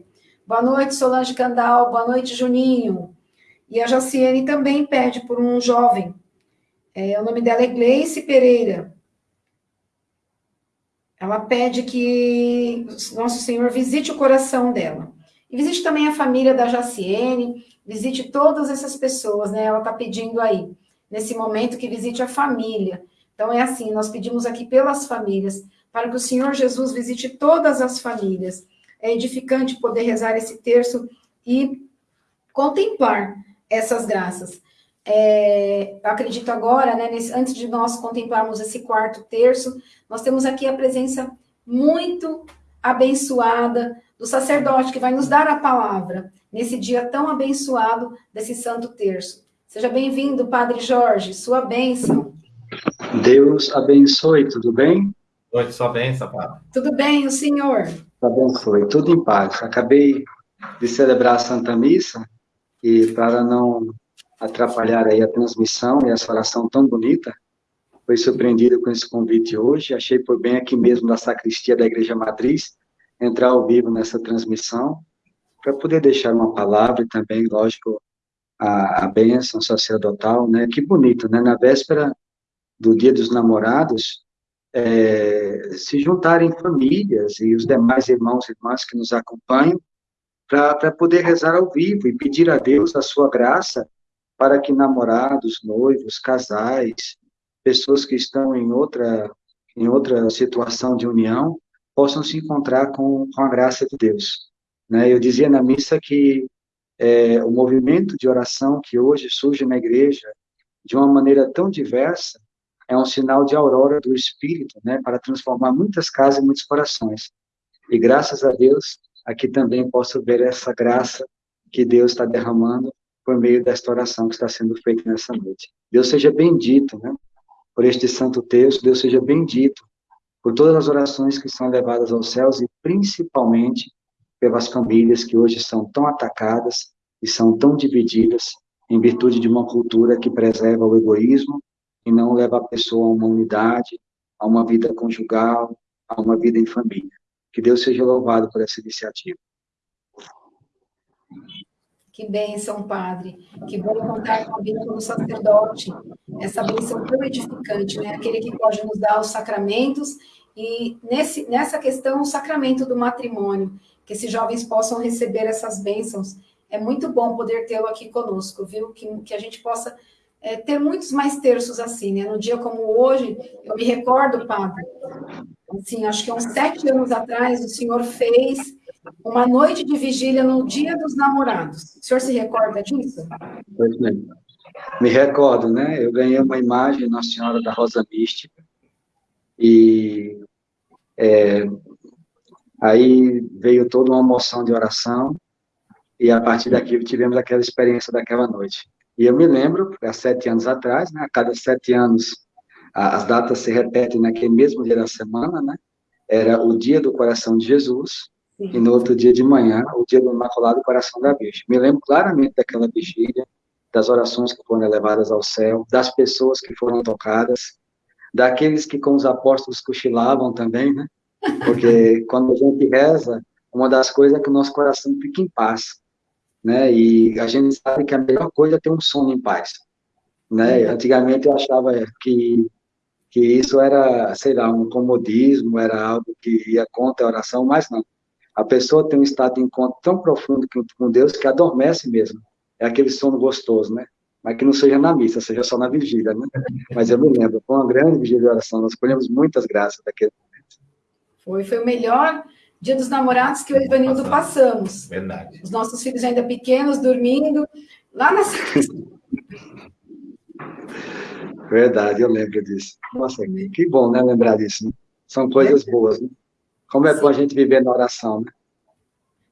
Boa noite, Solange Candal. Boa noite, Juninho. E a Jaciene também pede por um jovem. É, o nome dela é Gleice Pereira. Ela pede que Nosso Senhor visite o coração dela. E visite também a família da Jaciene, visite todas essas pessoas, né? Ela está pedindo aí, nesse momento, que visite a família. Então, é assim, nós pedimos aqui pelas famílias, para que o Senhor Jesus visite todas as famílias é edificante poder rezar esse terço e contemplar essas graças. É, eu acredito agora, né, nesse, antes de nós contemplarmos esse quarto terço, nós temos aqui a presença muito abençoada do sacerdote que vai nos dar a palavra nesse dia tão abençoado desse santo terço. Seja bem-vindo, Padre Jorge, sua bênção. Deus abençoe, tudo bem? Oi, sua bênção, Padre. Tudo bem, o senhor? Abençoe, tudo em paz. Acabei de celebrar a Santa Missa e para não atrapalhar aí a transmissão e essa oração tão bonita, foi surpreendido com esse convite hoje, achei por bem aqui mesmo da sacristia da Igreja Matriz entrar ao vivo nessa transmissão para poder deixar uma palavra e também, lógico, a, a bênção sacerdotal, né? Que bonito, né? Na véspera do Dia dos Namorados, é, se juntarem famílias e os demais irmãos e irmãs que nos acompanham para poder rezar ao vivo e pedir a Deus a sua graça para que namorados, noivos, casais, pessoas que estão em outra, em outra situação de união, possam se encontrar com, com a graça de Deus. Né? Eu dizia na missa que é, o movimento de oração que hoje surge na igreja, de uma maneira tão diversa, é um sinal de aurora do Espírito, né, para transformar muitas casas e muitos corações. E graças a Deus, aqui também posso ver essa graça que Deus está derramando por meio desta oração que está sendo feita nessa noite. Deus seja bendito, né, por este santo texto, Deus seja bendito por todas as orações que são levadas aos céus e principalmente pelas famílias que hoje são tão atacadas e são tão divididas em virtude de uma cultura que preserva o egoísmo e não leva a pessoa a uma unidade, a uma vida conjugal, a uma vida em família. Que Deus seja louvado por essa iniciativa. Que bênção, Padre. Que bom contar com a vida do sacerdote. Essa bênção tão edificante, né? Aquele que pode nos dar os sacramentos e nesse, nessa questão, o sacramento do matrimônio, que esses jovens possam receber essas bênçãos. É muito bom poder tê-lo aqui conosco, viu? Que, que a gente possa é, ter muitos mais terços assim, né? No dia como hoje, eu me recordo, Padre, assim, acho que uns sete anos atrás, o senhor fez uma noite de vigília no dia dos namorados. O senhor se recorda disso? Pois bem. Me recordo, né? Eu ganhei uma imagem Nossa Senhora da Rosa Mística, e é, aí veio toda uma moção de oração, e a partir daqui tivemos aquela experiência daquela noite. E eu me lembro, há sete anos atrás, né, a cada sete anos, as datas se repetem naquele mesmo dia da semana, né? Era o dia do coração de Jesus, Sim. e no outro dia de manhã, o dia do Imaculado Coração da Virgem. Me lembro claramente daquela vigília, das orações que foram elevadas ao céu, das pessoas que foram tocadas, daqueles que com os apóstolos cochilavam também, né? Porque quando a gente reza, uma das coisas é que o nosso coração fica em paz, né? E a gente sabe que a melhor coisa é ter um sono em paz, né? Antigamente eu achava que que isso era, sei lá, um comodismo, era algo que ia contra a oração, mas não. A pessoa tem um estado de encontro tão profundo com Deus que adormece mesmo. É aquele sono gostoso, né? mas que não seja na missa, seja só na vigília, né? Mas eu me lembro, foi uma grande vigília de oração, nós colhemos muitas graças daquele momento. Foi, foi o melhor dia dos namorados que eu e o Ivanildo passamos. Verdade. Os nossos filhos ainda pequenos, dormindo, lá nessa *laughs* Verdade, eu lembro disso. Nossa, que bom, né, lembrar disso, né? São coisas boas, né? Como é Sim. bom a gente viver na oração, né?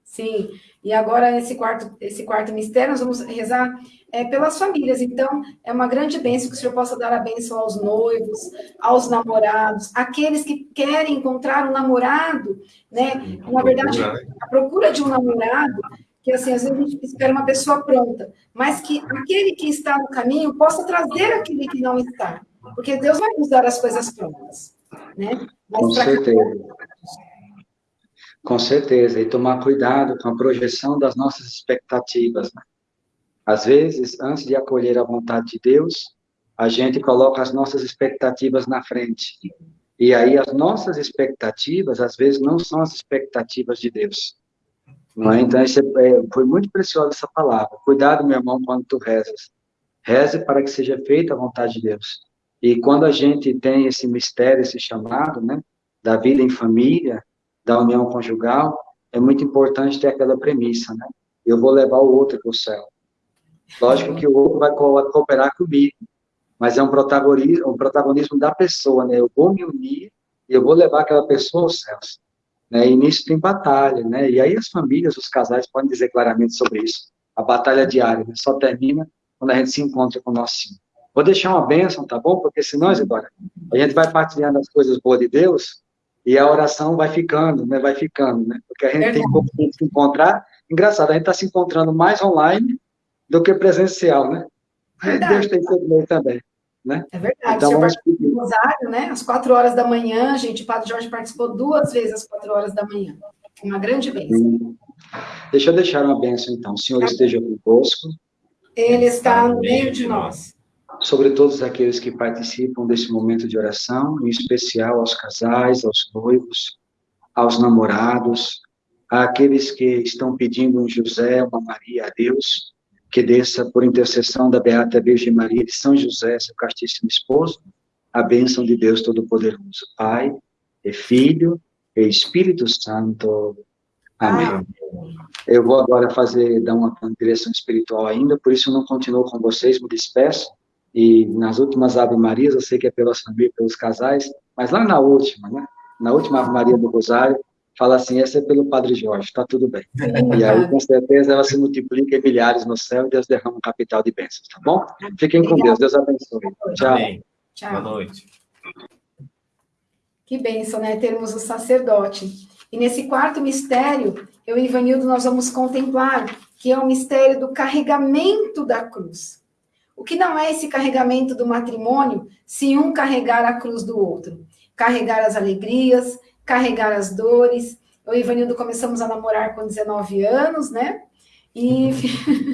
Sim, e agora esse quarto, esse quarto mistério, nós vamos rezar é, pelas famílias. Então, é uma grande bênção que o Senhor possa dar a bênção aos noivos, aos namorados, aqueles que querem encontrar um namorado, né? Na verdade, né? a procura de um namorado, que assim, às vezes a gente espera uma pessoa pronta, mas que aquele que está no caminho possa trazer aquele que não está. Porque Deus vai nos dar as coisas prontas, né? Mas Com certeza. Com certeza, e tomar cuidado com a projeção das nossas expectativas, né? Às vezes, antes de acolher a vontade de Deus, a gente coloca as nossas expectativas na frente. E aí as nossas expectativas, às vezes, não são as expectativas de Deus. Não é? Então, isso é, foi muito preciosa essa palavra. Cuidado, meu irmão, quando tu rezas. Reze para que seja feita a vontade de Deus. E quando a gente tem esse mistério, esse chamado, né, da vida em família, da união conjugal, é muito importante ter aquela premissa, né? Eu vou levar o outro para o céu. Lógico que o outro vai cooperar comigo, mas é um protagonismo, um protagonismo da pessoa, né? Eu vou me unir e eu vou levar aquela pessoa aos céus. Né? E nisso tem batalha, né? E aí as famílias, os casais podem dizer claramente sobre isso. A batalha diária né? só termina quando a gente se encontra com o nosso Senhor. Vou deixar uma bênção, tá bom? Porque senão, Isidora, a gente vai partilhando as coisas boas de Deus e a oração vai ficando, né? Vai ficando, né? Porque a gente é tem pouco tempo de se encontrar. Engraçado, a gente está se encontrando mais online do que presencial, né? Verdade. Deus tem sido meio também. Né? É verdade. Então, vamos pedir. Rosário, né? Às quatro horas da manhã, gente, o Padre Jorge participou duas vezes às quatro horas da manhã. Uma grande bênção. Deixa eu deixar uma bênção, então. O Senhor tá. esteja conosco. Ele está no meio de nós. Sobre todos aqueles que participam desse momento de oração, em especial aos casais, aos noivos, aos namorados, àqueles que estão pedindo um José, uma Maria a Deus, que desça por intercessão da Beata Virgem Maria de São José, seu castíssimo esposo, a bênção de Deus Todo-Poderoso, Pai, e Filho e Espírito Santo. Amém. Eu vou agora fazer, dar uma direção espiritual ainda, por isso não continuo com vocês, me despeço, e nas últimas Ave Marias, eu sei que é pelas famílias, pelos casais, mas lá na última, né, na última Ave Maria do Rosário, fala assim, essa é pelo Padre Jorge, tá tudo bem. E aí, com certeza, ela se multiplica em milhares no céu e Deus derrama um capital de bênçãos, tá bom? Fiquem com Deus, Deus abençoe. Tchau. Amém. Tchau. Boa noite. Que bênção, né? Termos o sacerdote. E nesse quarto mistério, eu e Ivanildo, nós vamos contemplar que é o mistério do carregamento da cruz. O que não é esse carregamento do matrimônio, se um carregar a cruz do outro? Carregar as alegrias, carregar as dores. Eu e Ivanildo começamos a namorar com 19 anos, né? e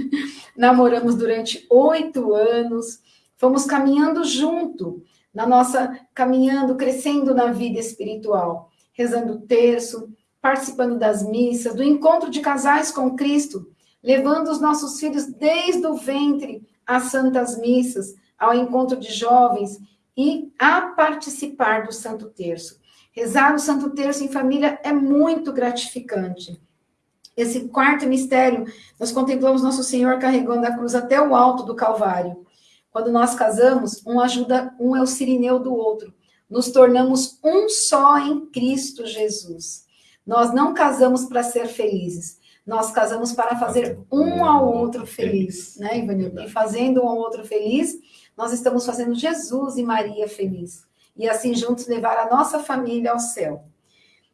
*laughs* namoramos durante oito anos, fomos caminhando junto, na nossa, caminhando, crescendo na vida espiritual, rezando o terço, participando das missas, do encontro de casais com Cristo, levando os nossos filhos desde o ventre às santas missas, ao encontro de jovens e a participar do Santo Terço. Rezar o Santo Terço em família é muito gratificante. Esse quarto mistério, nós contemplamos Nosso Senhor carregando a cruz até o alto do Calvário. Quando nós casamos, um ajuda, um é o sirineu do outro. Nos tornamos um só em Cristo Jesus. Nós não casamos para ser felizes. Nós casamos para fazer um ao outro feliz, né, Ivanildo? E fazendo um ao outro feliz, nós estamos fazendo Jesus e Maria feliz. E assim juntos levar a nossa família ao céu.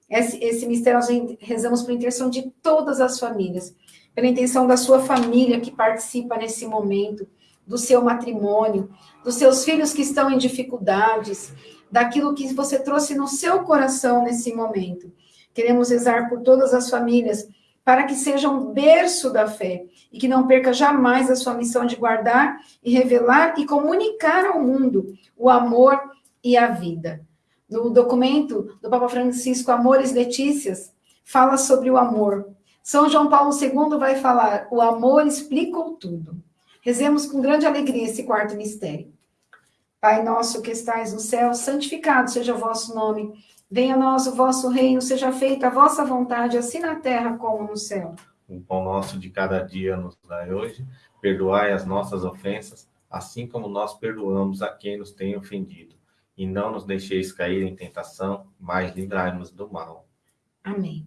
Esse, esse mistério nós rezamos por intenção de todas as famílias, pela intenção da sua família que participa nesse momento, do seu matrimônio, dos seus filhos que estão em dificuldades, daquilo que você trouxe no seu coração nesse momento. Queremos rezar por todas as famílias, para que sejam um berço da fé e que não perca jamais a sua missão de guardar e revelar e comunicar ao mundo o amor e a vida. No documento do Papa Francisco Amores Letícias, fala sobre o amor. São João Paulo II vai falar: o amor explicou tudo. Rezemos com grande alegria esse quarto mistério. Pai nosso que estais no céu, santificado seja o vosso nome. Venha a nós o vosso reino, seja feita a vossa vontade, assim na terra como no céu. O pão nosso de cada dia nos dai hoje. Perdoai as nossas ofensas, assim como nós perdoamos a quem nos tem ofendido e não nos deixeis cair em tentação, mas livrai-nos do mal. Amém.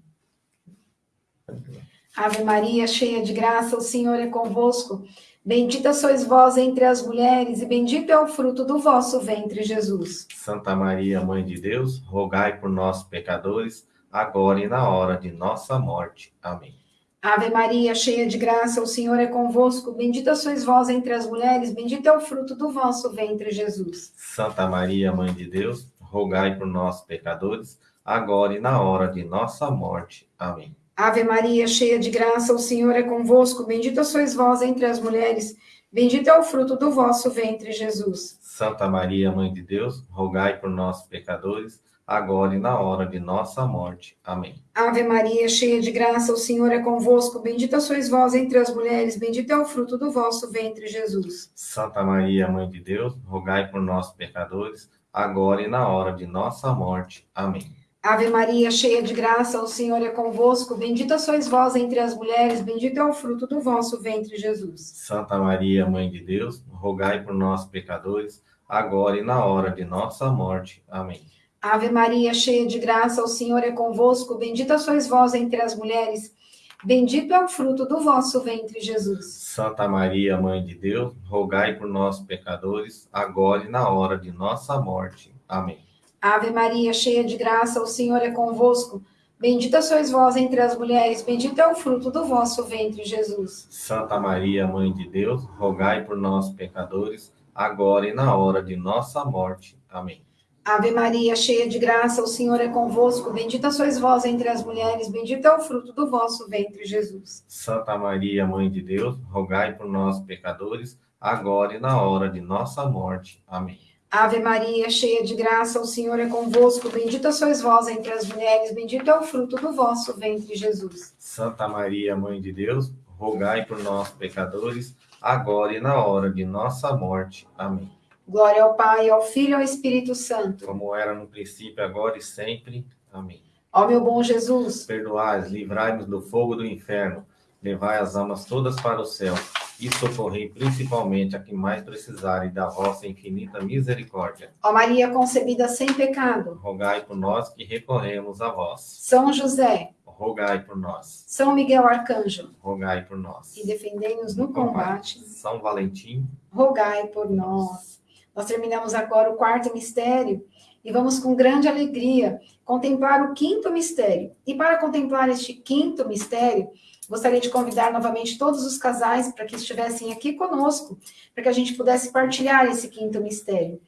Ave Maria, cheia de graça, o Senhor é convosco. Bendita sois vós entre as mulheres, e bendito é o fruto do vosso ventre, Jesus. Santa Maria, Mãe de Deus, rogai por nós, pecadores, agora e na hora de nossa morte. Amém. Ave Maria, cheia de graça, o Senhor é convosco. Bendita sois vós entre as mulheres, bendito é o fruto do vosso ventre, Jesus. Santa Maria, Mãe de Deus, rogai por nós, pecadores, agora e na hora de nossa morte. Amém. Ave Maria, cheia de graça, o Senhor é convosco. Bendita sois vós entre as mulheres, bendito é o fruto do vosso ventre, Jesus. Santa Maria, Mãe de Deus, rogai por nós, pecadores, agora e na hora de nossa morte. Amém. Ave Maria, cheia de graça, o Senhor é convosco, bendita sois vós entre as mulheres, bendito é o fruto do vosso ventre, Jesus. Santa Maria, Mãe de Deus, rogai por nós, pecadores, agora e na hora de nossa morte. Amém. Ave Maria, cheia de graça, o Senhor é convosco, bendita sois vós entre as mulheres, bendito é o fruto do vosso ventre, Jesus. Santa Maria, Mãe de Deus, rogai por nós, pecadores, agora e na hora de nossa morte. Amém. Ave Maria, cheia de graça, o Senhor é convosco, bendita sois vós entre as mulheres, bendito é o fruto do vosso ventre, Jesus. Santa Maria, Mãe de Deus, rogai por nós, pecadores, agora e na hora de nossa morte. Amém. Ave Maria, cheia de graça, o Senhor é convosco, bendita sois vós entre as mulheres, bendito é o fruto do vosso ventre, Jesus. Santa Maria, Mãe de Deus, rogai por nós, pecadores, agora e na hora de nossa morte. Amém. Ave Maria, cheia de graça, o Senhor é convosco, bendita sois vós entre as mulheres, bendito é o fruto do vosso ventre, Jesus. Santa Maria, Mãe de Deus, rogai por nós, pecadores, agora e na hora de nossa morte. Amém. Ave Maria, cheia de graça, o Senhor é convosco, bendita sois vós entre as mulheres, bendito é o fruto do vosso ventre, Jesus. Santa Maria, Mãe de Deus, rogai por nós, pecadores, agora e na hora de nossa morte. Amém. Glória ao Pai, ao Filho e ao Espírito Santo. Como era no princípio, agora e sempre. Amém. Ó meu bom Jesus, perdoai, livrai-nos do fogo do inferno, levai as almas todas para o céu e socorrei principalmente a que mais precisarem da vossa infinita misericórdia. Ó Maria concebida sem pecado, rogai por nós que recorremos a vós. São José, rogai por nós. São Miguel Arcanjo, rogai por nós. E defendei-nos no, no combate. combate. São Valentim, rogai por nós. Nós terminamos agora o quarto mistério e vamos com grande alegria contemplar o quinto mistério. E para contemplar este quinto mistério, gostaria de convidar novamente todos os casais para que estivessem aqui conosco, para que a gente pudesse partilhar esse quinto mistério.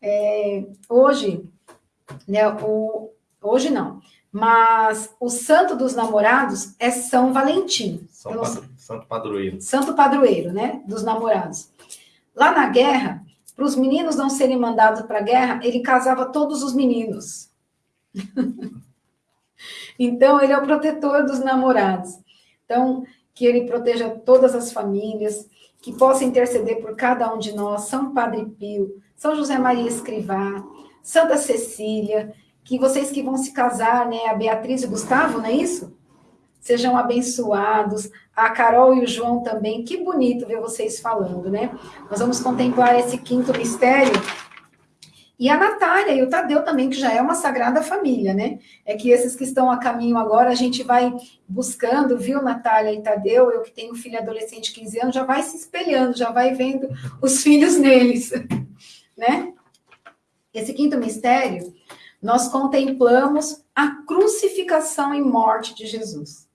É, hoje, né, o, hoje não, mas o santo dos namorados é São Valentim. São Padro... Santo Padroeiro. Santo Padroeiro, né? Dos namorados. Lá na guerra, para os meninos não serem mandados para a guerra, ele casava todos os meninos. *laughs* então, ele é o protetor dos namorados. Então, que ele proteja todas as famílias, que possa interceder por cada um de nós, São Padre Pio, São José Maria Escrivá, Santa Cecília, que vocês que vão se casar, né, a Beatriz e o Gustavo, não é isso? Sejam abençoados, a Carol e o João também, que bonito ver vocês falando, né? Nós vamos contemplar esse quinto mistério, e a Natália e o Tadeu também, que já é uma sagrada família, né? É que esses que estão a caminho agora, a gente vai buscando, viu, Natália e Tadeu? Eu que tenho filho adolescente de 15 anos, já vai se espelhando, já vai vendo *laughs* os filhos neles, *laughs* né? Esse quinto mistério, nós contemplamos a crucificação e morte de Jesus.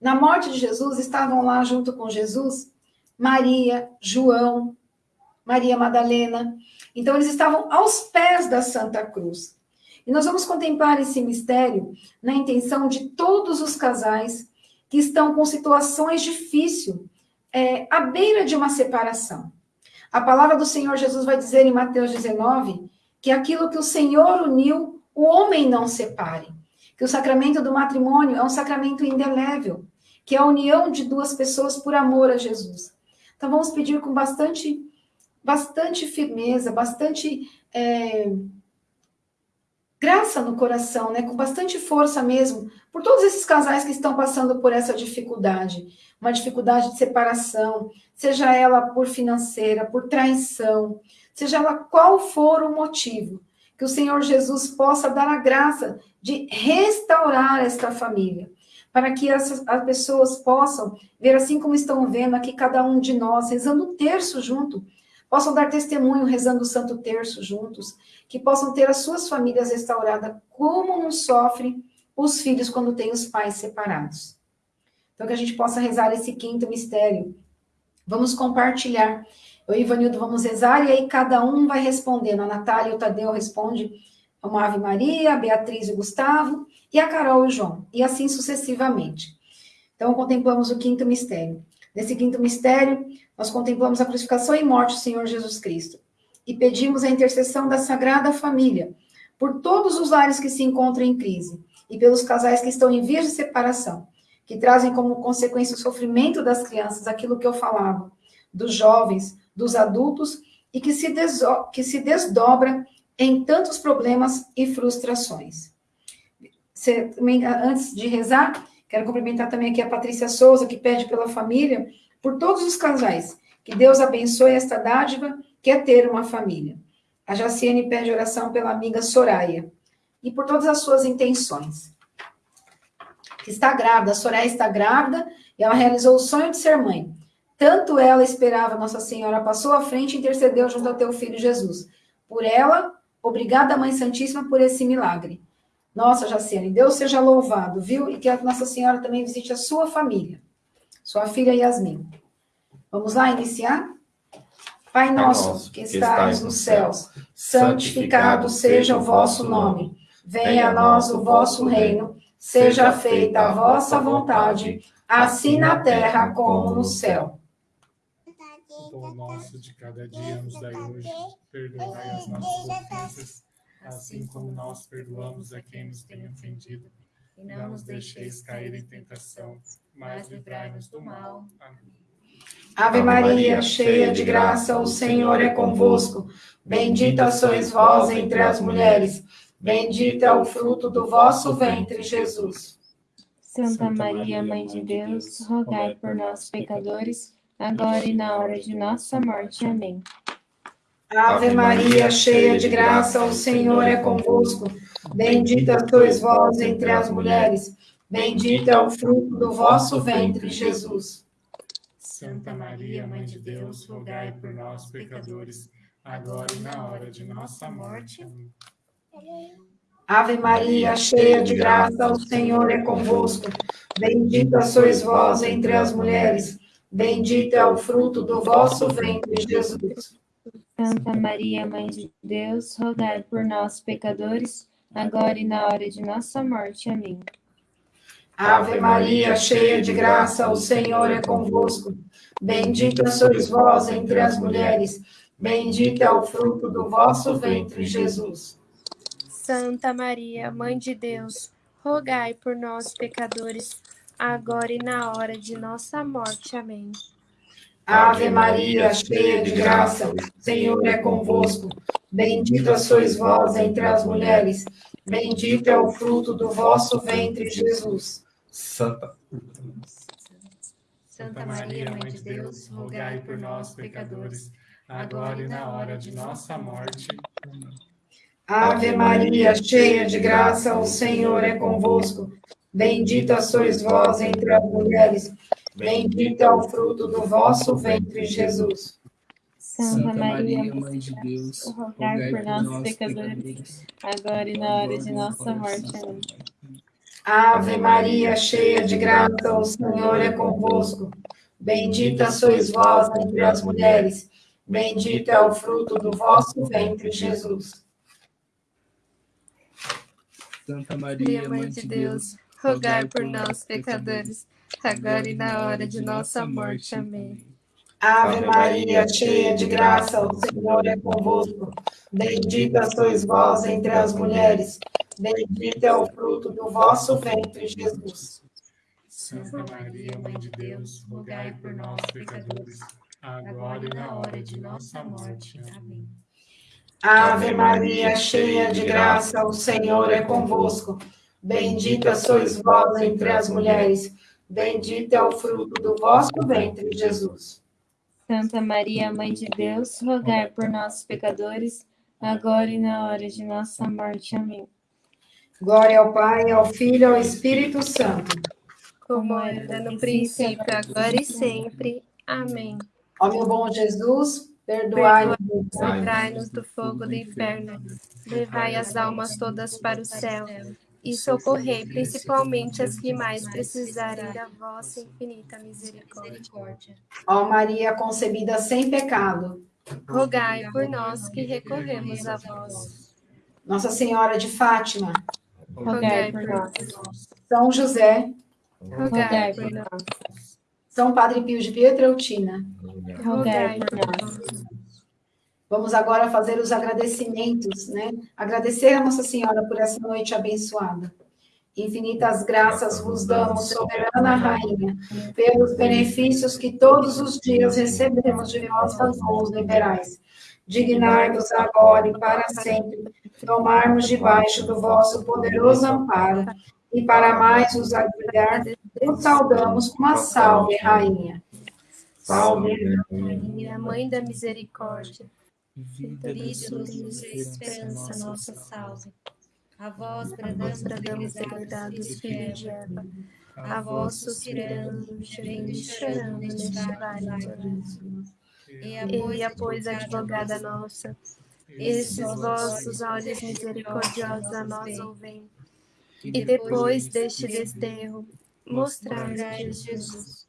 Na morte de Jesus, estavam lá junto com Jesus Maria, João, Maria Madalena, então, eles estavam aos pés da Santa Cruz. E nós vamos contemplar esse mistério na intenção de todos os casais que estão com situações difíceis, é, à beira de uma separação. A palavra do Senhor Jesus vai dizer em Mateus 19 que aquilo que o Senhor uniu, o homem não separe. Que o sacramento do matrimônio é um sacramento indelével, que é a união de duas pessoas por amor a Jesus. Então vamos pedir com bastante bastante firmeza, bastante é, graça no coração, né? com bastante força mesmo, por todos esses casais que estão passando por essa dificuldade, uma dificuldade de separação, seja ela por financeira, por traição, seja ela qual for o motivo, que o Senhor Jesus possa dar a graça de restaurar esta família, para que essas, as pessoas possam ver assim como estão vendo aqui cada um de nós, rezando o terço junto, possam dar testemunho rezando o Santo Terço juntos, que possam ter as suas famílias restauradas, como não sofrem os filhos quando têm os pais separados. Então, que a gente possa rezar esse quinto mistério. Vamos compartilhar. Eu e Ivanildo vamos rezar, e aí cada um vai respondendo. A Natália e o Tadeu responde uma Ave Maria, a Beatriz e o Gustavo, e a Carol e o João, e assim sucessivamente. Então, contemplamos o quinto mistério. Nesse quinto mistério, nós contemplamos a crucificação e morte do Senhor Jesus Cristo e pedimos a intercessão da Sagrada Família por todos os lares que se encontram em crise e pelos casais que estão em vias de separação, que trazem como consequência o sofrimento das crianças, aquilo que eu falava, dos jovens, dos adultos, e que se, que se desdobra em tantos problemas e frustrações. Você, antes de rezar, Quero cumprimentar também aqui a Patrícia Souza, que pede pela família, por todos os casais. Que Deus abençoe esta dádiva, que é ter uma família. A Jaciane pede oração pela amiga Soraya. E por todas as suas intenções. Está grávida, a Soraya está grávida, e ela realizou o sonho de ser mãe. Tanto ela esperava, Nossa Senhora passou à frente e intercedeu junto ao teu filho Jesus. Por ela, obrigada, Mãe Santíssima, por esse milagre. Nossa, Jaciane, Deus seja louvado, viu? E que a Nossa Senhora também visite a sua família, sua filha Yasmin. Vamos lá iniciar? Pai nosso, que estais nos céus, santificado seja o vosso nome. Venha a nós o vosso reino, seja feita a vossa vontade, assim na terra como no céu. O pão nosso de cada dia nos dai hoje, perdoai as nossas ofensas, assim como nós perdoamos a quem nos tem ofendido. E não nos deixeis cair em tentação, mas livrai-nos do mal. Amém. Ave Maria, cheia de graça, o Senhor é convosco. Bendita sois vós entre as mulheres. Bendito é o fruto do vosso ventre, Jesus. Santa Maria, Mãe de Deus, rogai por nós, pecadores, agora e na hora de nossa morte. Amém. Ave Maria, cheia de graça, o Senhor é convosco. Bendita sois vós entre as mulheres. Bendito é o fruto do vosso ventre, Jesus. Santa Maria, Mãe de Deus, rogai por nós, pecadores, agora e na hora de nossa morte. Amém. Ave Maria, cheia de graça, o Senhor é convosco. Bendita sois vós entre as mulheres. Bendito é o fruto do vosso ventre, Jesus. Santa Maria, Mãe de Deus, rogai por nós, pecadores, agora e na hora de nossa morte. Amém. Ave Maria, cheia de graça, o Senhor é convosco. Bendita sois vós entre as mulheres, bendito é o fruto do vosso ventre, Jesus. Santa Maria, Mãe de Deus, rogai por nós, pecadores, agora e na hora de nossa morte. Amém. Ave Maria, cheia de graça, o Senhor é convosco. Bendita sois vós entre as mulheres, bendito é o fruto do vosso ventre, Jesus. Santa. Santa Maria, Mãe de Deus, rogai por nós, pecadores, agora e na hora de nossa morte. Ave Maria, cheia de graça, o Senhor é convosco. Bendita sois vós entre as mulheres, bendito é o fruto do vosso ventre, Jesus. Santa Maria, Mãe de Deus, rogai por nós, pecadores, agora e na hora de nossa morte. Amém. Ave Maria, cheia de graça, o Senhor é convosco. Bendita sois vós entre as mulheres, bendito é o fruto do vosso ventre, Jesus. Santa Maria, Mãe de Deus, rogai por nós, pecadores, agora e na hora de nossa morte. Amém. Ave Maria, cheia de graça, o Senhor é convosco. Bendita sois vós entre as mulheres, Bendito é o fruto do vosso ventre, Jesus. Santa Maria, Mãe de Deus, rogai por nós, pecadores, agora e na hora de nossa morte. Amém. Ave Maria, cheia de graça, o Senhor é convosco. Bendita sois vós entre as mulheres, bendito é o fruto do vosso ventre, Jesus. Santa Maria, Mãe de Deus, rogai por nós, pecadores, agora e na hora de nossa morte. Amém. Glória ao Pai, ao Filho e ao Espírito Santo. Como era no princípio, agora e sempre. Amém. Ó meu bom Jesus, perdoai-nos. Livrai-nos do fogo do inferno. Levai as almas todas para o céu. E socorrei principalmente as que mais precisarem da vossa infinita misericórdia. Ó Maria concebida sem pecado, rogai por nós que recorremos a vós. Nossa Senhora de Fátima, rogai por nós. São José, rogai por nós. São Padre Pio de Pietreutina, rogai por nós. Vamos agora fazer os agradecimentos, né? Agradecer a Nossa Senhora por essa noite abençoada. Infinitas graças vos damos, soberana Rainha, pelos benefícios que todos os dias recebemos de vossas mãos liberais. Dignai-vos agora e para sempre tomarmos debaixo do vosso poderoso amparo, e para mais os agregar, vos saudamos com uma salve, Rainha. Salve, Rainha, Mãe da Misericórdia, vida, luz e esperança, nossa salve. A vós bradamos, degradados, filhos de Eva, a vós suspirando, gemendo e chorando neste vale de E após advogada nossa, esses vossos olhos misericordiosos a nós ouvem. E depois deste desterro, mostrai Jesus.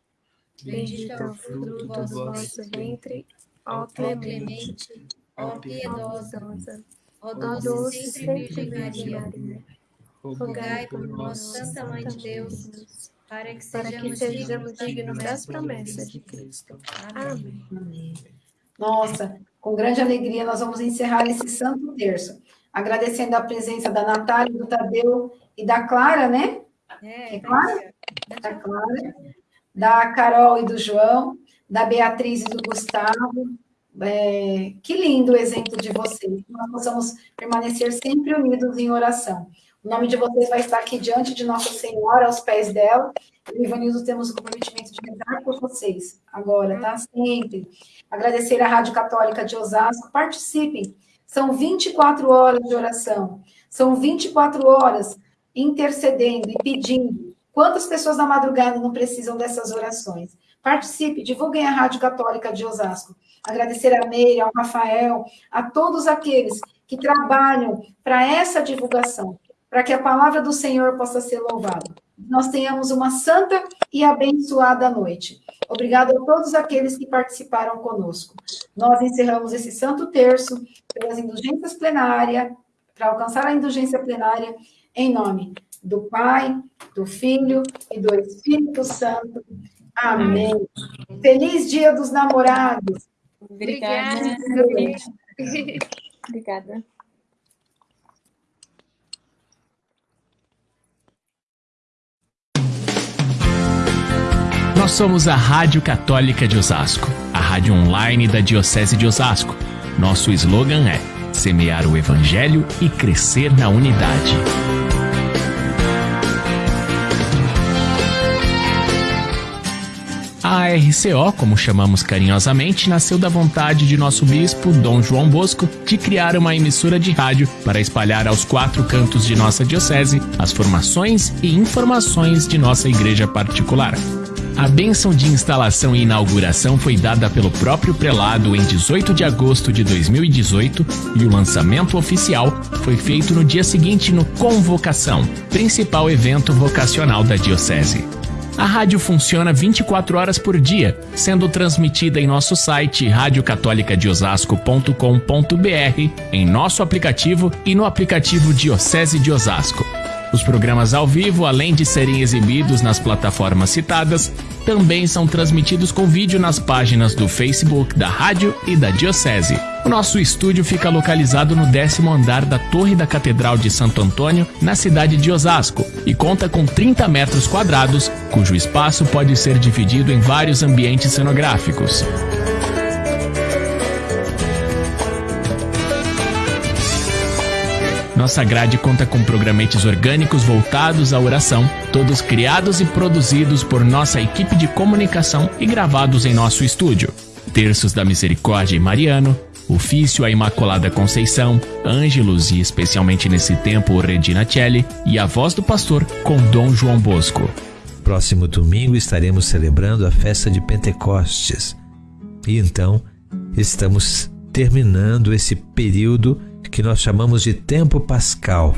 Bendito é o fruto do vosso ventre, ó clemente, ó piedosa, ó doce sempre Virgem Maria. Rogai por nós, Santa Mãe de Deus, para que sejamos dignos das promessas de Cristo. Amém. Nossa, com grande alegria, nós vamos encerrar esse santo terço, agradecendo a presença da Natália, do Tadeu e da Clara, né? É, é Clara? Da Clara, da Carol e do João, da Beatriz e do Gustavo. É, que lindo o exemplo de vocês. Nós possamos permanecer sempre unidos em oração. O nome de vocês vai estar aqui diante de Nossa Senhora, aos pés dela. E Ivanildo temos o comprometimento de rezar por vocês agora, tá? Sempre. Agradecer à Rádio Católica de Osasco. Participem. São 24 horas de oração. São 24 horas intercedendo e pedindo. Quantas pessoas na madrugada não precisam dessas orações? Participe, divulguem a Rádio Católica de Osasco. Agradecer a Meire, ao Rafael, a todos aqueles que trabalham para essa divulgação, para que a palavra do Senhor possa ser louvada. Nós tenhamos uma santa e abençoada noite. Obrigado a todos aqueles que participaram conosco. Nós encerramos esse santo terço pelas indulgências plenárias, para alcançar a indulgência plenária, em nome do Pai, do Filho e do Espírito Santo. Amém. Feliz Dia dos Namorados. Obrigada. Obrigada. Nós somos a Rádio Católica de Osasco, a rádio online da Diocese de Osasco. Nosso slogan é semear o Evangelho e crescer na unidade. A RCO, como chamamos carinhosamente, nasceu da vontade de nosso bispo, Dom João Bosco, de criar uma emissora de rádio para espalhar aos quatro cantos de nossa diocese as formações e informações de nossa igreja particular. A bênção de instalação e inauguração foi dada pelo próprio prelado em 18 de agosto de 2018 e o lançamento oficial foi feito no dia seguinte no Convocação, principal evento vocacional da Diocese. A rádio funciona 24 horas por dia, sendo transmitida em nosso site radiocatolicadeosasco.com.br, em nosso aplicativo e no aplicativo Diocese de Osasco. Os programas ao vivo, além de serem exibidos nas plataformas citadas, também são transmitidos com vídeo nas páginas do Facebook da rádio e da Diocese. O nosso estúdio fica localizado no décimo andar da Torre da Catedral de Santo Antônio, na cidade de Osasco, e conta com 30 metros quadrados, cujo espaço pode ser dividido em vários ambientes cenográficos. Nossa grade conta com programetes orgânicos voltados à oração, todos criados e produzidos por nossa equipe de comunicação e gravados em nosso estúdio. Terços da Misericórdia e Mariano, Ofício à Imaculada Conceição, Ângelos e especialmente nesse tempo Regina Celli e a voz do pastor com Dom João Bosco. Próximo domingo estaremos celebrando a festa de Pentecostes. E então estamos terminando esse período que nós chamamos de tempo pascal.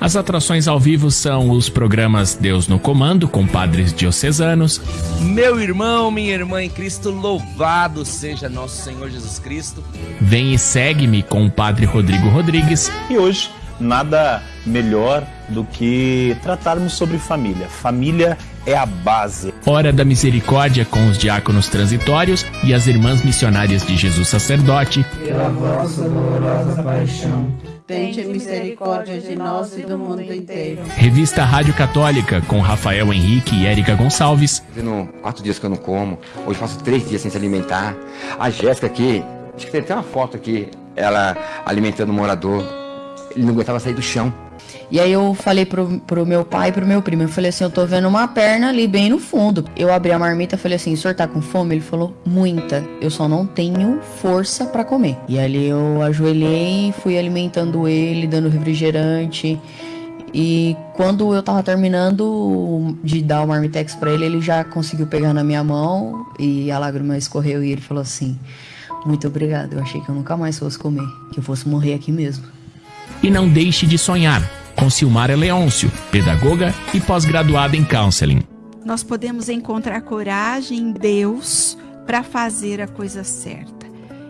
As atrações ao vivo são os programas Deus no Comando, com padres diocesanos. Meu irmão, minha irmã em Cristo, louvado seja nosso Senhor Jesus Cristo. Vem e segue-me com o padre Rodrigo Rodrigues. E hoje, nada melhor do que tratarmos sobre família. Família é a base. Hora da Misericórdia com os diáconos transitórios e as irmãs missionárias de Jesus Sacerdote. Pela vossa dolorosa paixão, tende misericórdia de nós e do mundo inteiro. Revista Rádio Católica com Rafael Henrique e Érica Gonçalves. Fazendo quatro dias que eu não como, hoje faço três dias sem se alimentar. A Jéssica aqui, acho que tem até uma foto aqui, ela alimentando o morador. Ele não aguentava sair do chão. E aí eu falei pro, pro meu pai e pro meu primo, eu falei assim, eu tô vendo uma perna ali bem no fundo. Eu abri a marmita e falei assim, o senhor tá com fome? Ele falou, muita. Eu só não tenho força para comer. E ali eu ajoelhei fui alimentando ele, dando refrigerante. E quando eu tava terminando de dar o marmitex para ele, ele já conseguiu pegar na minha mão e a lágrima escorreu e ele falou assim: "Muito obrigado. Eu achei que eu nunca mais fosse comer, que eu fosse morrer aqui mesmo." E não deixe de sonhar com Silmara Leôncio, pedagoga e pós-graduada em counseling. Nós podemos encontrar coragem em Deus para fazer a coisa certa.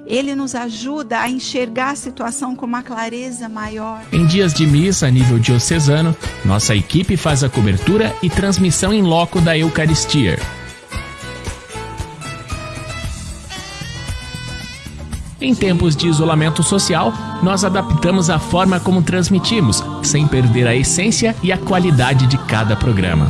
Ele nos ajuda a enxergar a situação com uma clareza maior. Em dias de missa a nível diocesano, nossa equipe faz a cobertura e transmissão em loco da Eucaristia. Em tempos de isolamento social, nós adaptamos a forma como transmitimos, sem perder a essência e a qualidade de cada programa.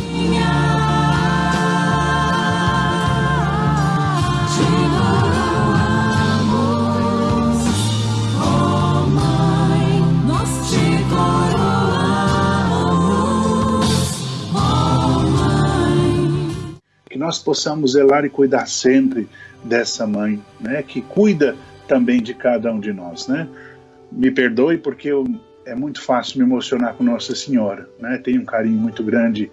Que nós possamos zelar e cuidar sempre dessa mãe, né, que cuida também de cada um de nós, né? Me perdoe porque eu, é muito fácil me emocionar com Nossa Senhora, né? Tenho um carinho muito grande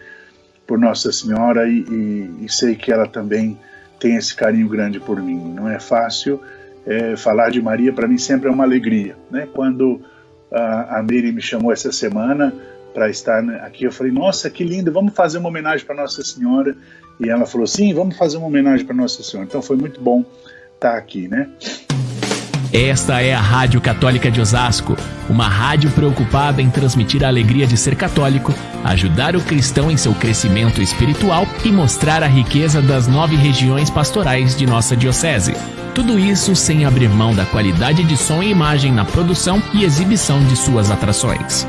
por Nossa Senhora e, e, e sei que ela também tem esse carinho grande por mim. Não é fácil é, falar de Maria, para mim sempre é uma alegria, né? Quando a, a Miri me chamou essa semana para estar aqui, eu falei, nossa, que lindo, vamos fazer uma homenagem para Nossa Senhora. E ela falou, sim, vamos fazer uma homenagem para Nossa Senhora. Então foi muito bom estar aqui, né? Esta é a Rádio Católica de Osasco, uma rádio preocupada em transmitir a alegria de ser católico, ajudar o cristão em seu crescimento espiritual e mostrar a riqueza das nove regiões pastorais de nossa Diocese. Tudo isso sem abrir mão da qualidade de som e imagem na produção e exibição de suas atrações.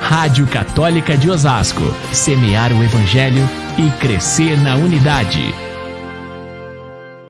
Rádio Católica de Osasco, semear o Evangelho e crescer na unidade.